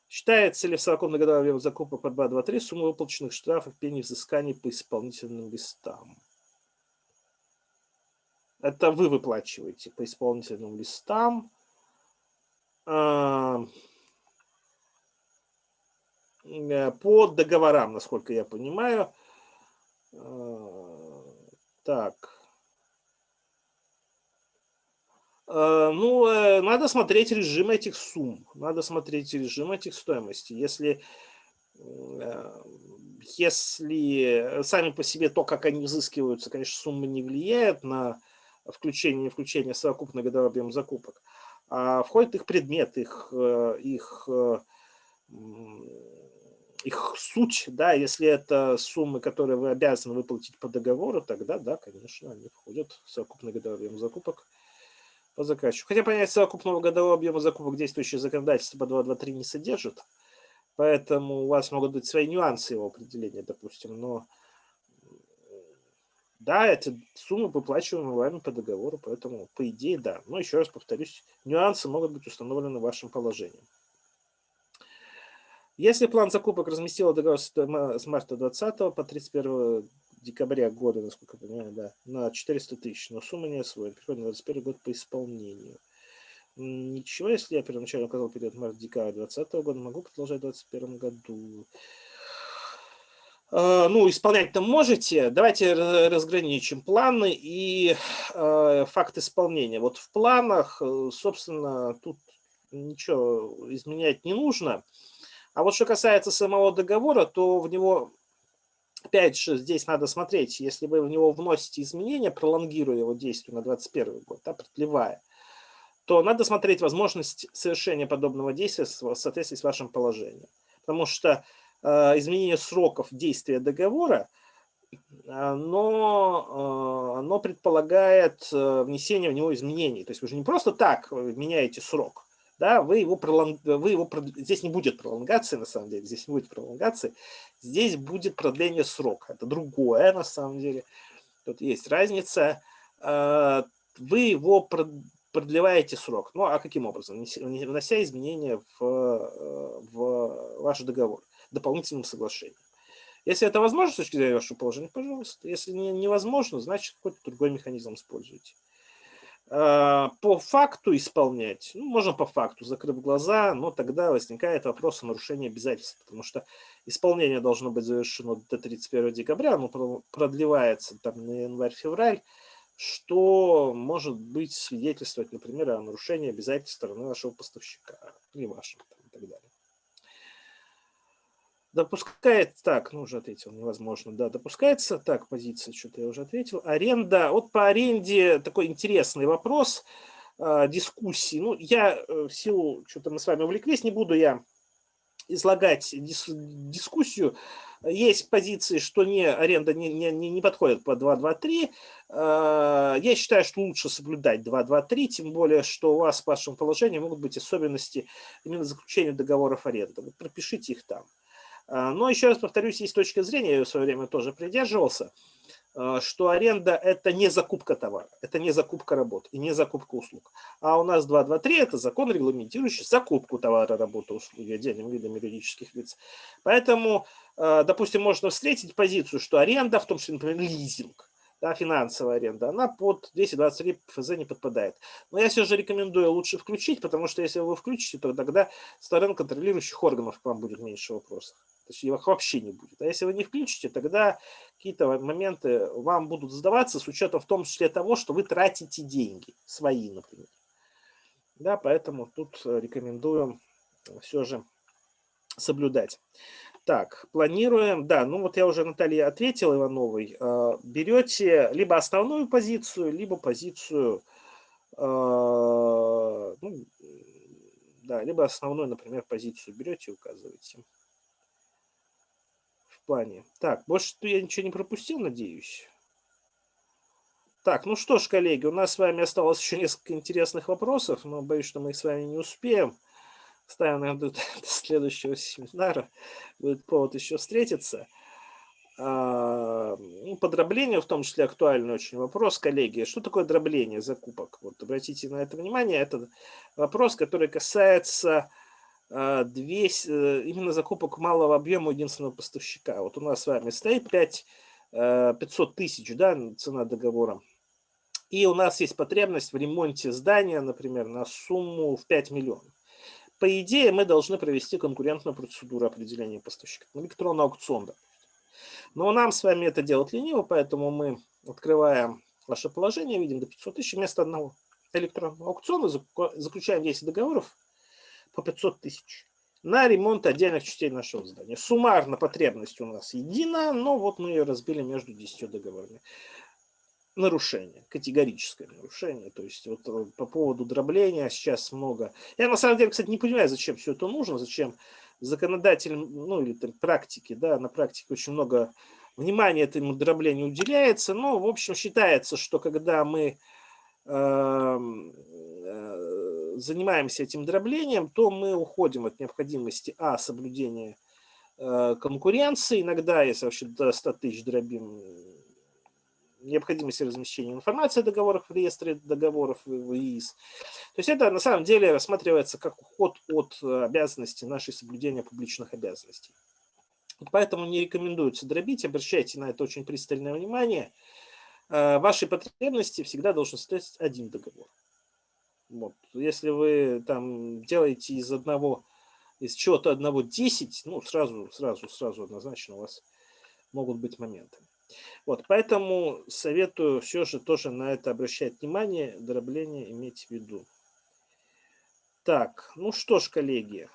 Считается ли в совокупной годовой закупок по 2.2.3 сумма выплаченных штрафов, пений взысканий по исполнительным листам? Это вы выплачиваете по исполнительным листам. Э, по договорам, насколько я понимаю. А, так. Э, ну, э, надо смотреть режим этих сумм, надо смотреть режим этих стоимостей. Если, э, если сами по себе то, как они взыскиваются, конечно, суммы не влияет на включение и включение совокупного годового объема закупок, а входит их предмет, их, их, их суть, да, если это суммы, которые вы обязаны выплатить по договору, тогда, да, конечно, они входят в совокупный годовой объем закупок по заказчику. Хотя понять совокупного годового объема закупок действующее законодательство по 2.2.3 не содержит, поэтому у вас могут быть свои нюансы его определения, допустим, но да, эти суммы выплачиваемы вами по договору, поэтому по идее да. Но еще раз повторюсь, нюансы могут быть установлены вашим положением. Если план закупок разместил договор с марта 20 по 31 декабря года, насколько я понимаю, да, на 400 тысяч, но сумма не освоена. Переходим на 21 год по исполнению. Ничего, если я первоначально указал период март-декабрь 2020 года, могу продолжать в 2021 году. А, ну, исполнять-то можете. Давайте разграничим планы и э, факт исполнения. Вот в планах, э, собственно, тут ничего изменять не нужно. А вот что касается самого договора, то в него Опять же, здесь надо смотреть, если вы в него вносите изменения, пролонгируя его действие на 2021 год, да, продлевая, то надо смотреть возможность совершения подобного действия в соответствии с вашим положением. Потому что э, изменение сроков действия договора, оно, э, оно предполагает э, внесение в него изменений. То есть вы же не просто так меняете срок, да, вы его, пролонг... вы его здесь не будет пролонгации, на самом деле, здесь не будет пролонгации, здесь будет продление срока, это другое, на самом деле, тут есть разница, а, вы его продлеваете срок, ну а каким образом? Внося изменения в, э, в ваш договор дополнительным соглашением. Если это возможно с точки зрения вашего положения, пожалуйста. Если невозможно, значит какой-то другой механизм используйте. А, по факту исполнять, ну, можно по факту, закрыв глаза, но тогда возникает вопрос о нарушении обязательств, потому что исполнение должно быть завершено до 31 декабря, оно продлевается там на январь-февраль, что может быть свидетельствовать, например, о нарушении обязательств стороны вашего поставщика или вашего там, и так далее. Допускает, так, ну уже ответил, невозможно, да, допускается, так, позиция, что-то я уже ответил. Аренда, вот по аренде такой интересный вопрос, э, дискуссии. Ну, я э, в силу, что-то мы с вами увлеклись, не буду я излагать дис, дискуссию. Есть позиции, что не, аренда не, не, не подходит по 2.2.3. Э, я считаю, что лучше соблюдать 2.2.3, тем более, что у вас в вашем положении могут быть особенности именно заключения договоров аренды. Вот пропишите их там. А, но еще раз повторюсь, есть точка зрения, я в свое время тоже придерживался, а, что аренда – это не закупка товара, это не закупка работ и не закупка услуг. А у нас 2.2.3 – это закон, регламентирующий закупку товара, работы, услуги отдельным видом юридических лиц. Поэтому, а, допустим, можно встретить позицию, что аренда, в том числе, например, лизинг, да, финансовая аренда, она под 223 ФЗ не подпадает. Но я все же рекомендую лучше включить, потому что если вы включите, то тогда сторон контролирующих органов к вам будет меньше вопросов. Точнее, их вообще не будет. А если вы не включите, тогда какие-то моменты вам будут задаваться с учетом в том числе того, что вы тратите деньги, свои, например. Да, поэтому тут рекомендую все же соблюдать. Так, планируем, да, ну вот я уже Наталье ответил Ивановой, а, берете либо основную позицию, либо позицию, а, ну, да, либо основную, например, позицию берете и указываете плане. Так, больше я ничего не пропустил, надеюсь. Так, ну что ж, коллеги, у нас с вами осталось еще несколько интересных вопросов, но боюсь, что мы их с вами не успеем. Ставим, наверное, до следующего семинара. Будет повод еще встретиться. А, ну, в том числе актуальный очень вопрос, коллеги. Что такое дробление закупок? Вот обратите на это внимание. Это вопрос, который касается 200, э, именно закупок малого объема единственного поставщика. Вот у нас с вами стоит 5, 500 э, тысяч да, цена договора. И у нас есть потребность в ремонте здания, например, на сумму в 5 миллионов. По идее, мы должны провести конкурентную процедуру определения поставщика. Электронный аукцион, да. Но нам с вами это делать лениво, поэтому мы открываем ваше положение, видим до 500 тысяч вместо одного. электронного аукциона, заключаем 10 договоров по 500 тысяч на ремонт отдельных частей нашего здания. Суммарно потребность у нас едина, но вот мы ее разбили между 10 договорами. Нарушение, категорическое нарушение. То есть вот э, по поводу дробления сейчас много. Я на самом деле, кстати, не понимаю, зачем все это нужно, зачем законодатель, ну или там, практики, да, на практике очень много внимания этому дроблению уделяется. Но, в общем, считается, что когда мы эм, э, занимаемся этим дроблением, то мы уходим от необходимости, а, соблюдения э, конкуренции, иногда, если вообще до 100 тысяч дробим, необходимости размещения информации о договорах в реестре договоров в ИИС. То есть это на самом деле рассматривается как уход от обязанности нашей соблюдения публичных обязанностей. Поэтому не рекомендуется дробить, обращайте на это очень пристальное внимание. Э, вашей потребности всегда должен стоять один договор. Вот. Если вы там делаете из одного, из чего-то одного 10, ну сразу, сразу, сразу однозначно у вас могут быть моменты. Вот, поэтому советую все же тоже на это обращать внимание, дробление иметь в виду. Так, ну что ж, коллеги.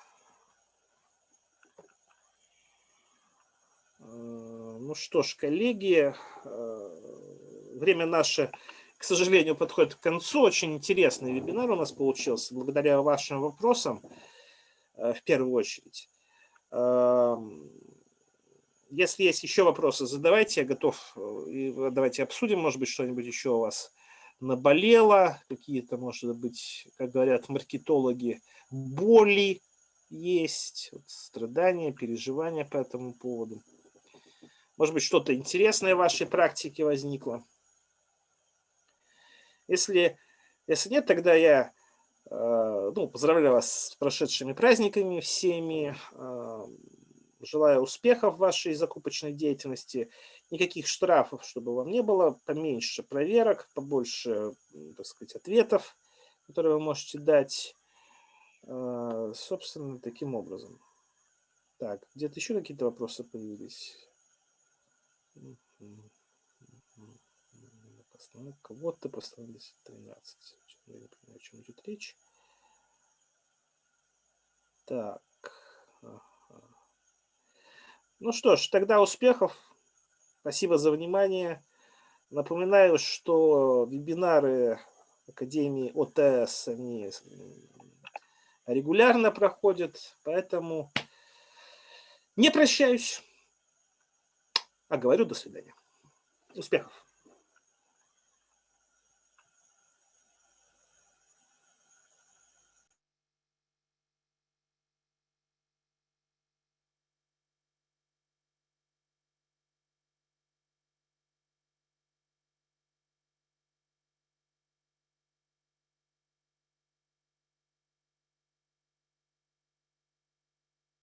Э, ну что ж, коллеги, э, время наше, к сожалению, подходит к концу. Очень интересный вебинар у нас получился, благодаря вашим вопросам, э, в первую очередь. Эм, если есть еще вопросы, задавайте, я готов. Э, давайте обсудим, может быть, что-нибудь еще у вас наболело, какие-то, может быть, как говорят маркетологи, боли есть, вот, страдания, переживания по этому поводу. Может быть, что-то интересное в вашей практике возникло. Если, если нет, тогда я э, ну, поздравляю вас с прошедшими праздниками всеми. Э, Желаю успехов в вашей закупочной деятельности, никаких штрафов, чтобы вам не было, поменьше проверок, побольше, так сказать, ответов, которые вы можете дать. А, собственно, таким образом. Так, где-то еще какие-то вопросы появились? Кого-то постановили 13. Я не понимаю, о чем идет речь. Так. Ну что ж, тогда успехов. Спасибо за внимание. Напоминаю, что вебинары Академии ОТС, они регулярно проходят, поэтому не прощаюсь, а говорю до свидания. Успехов!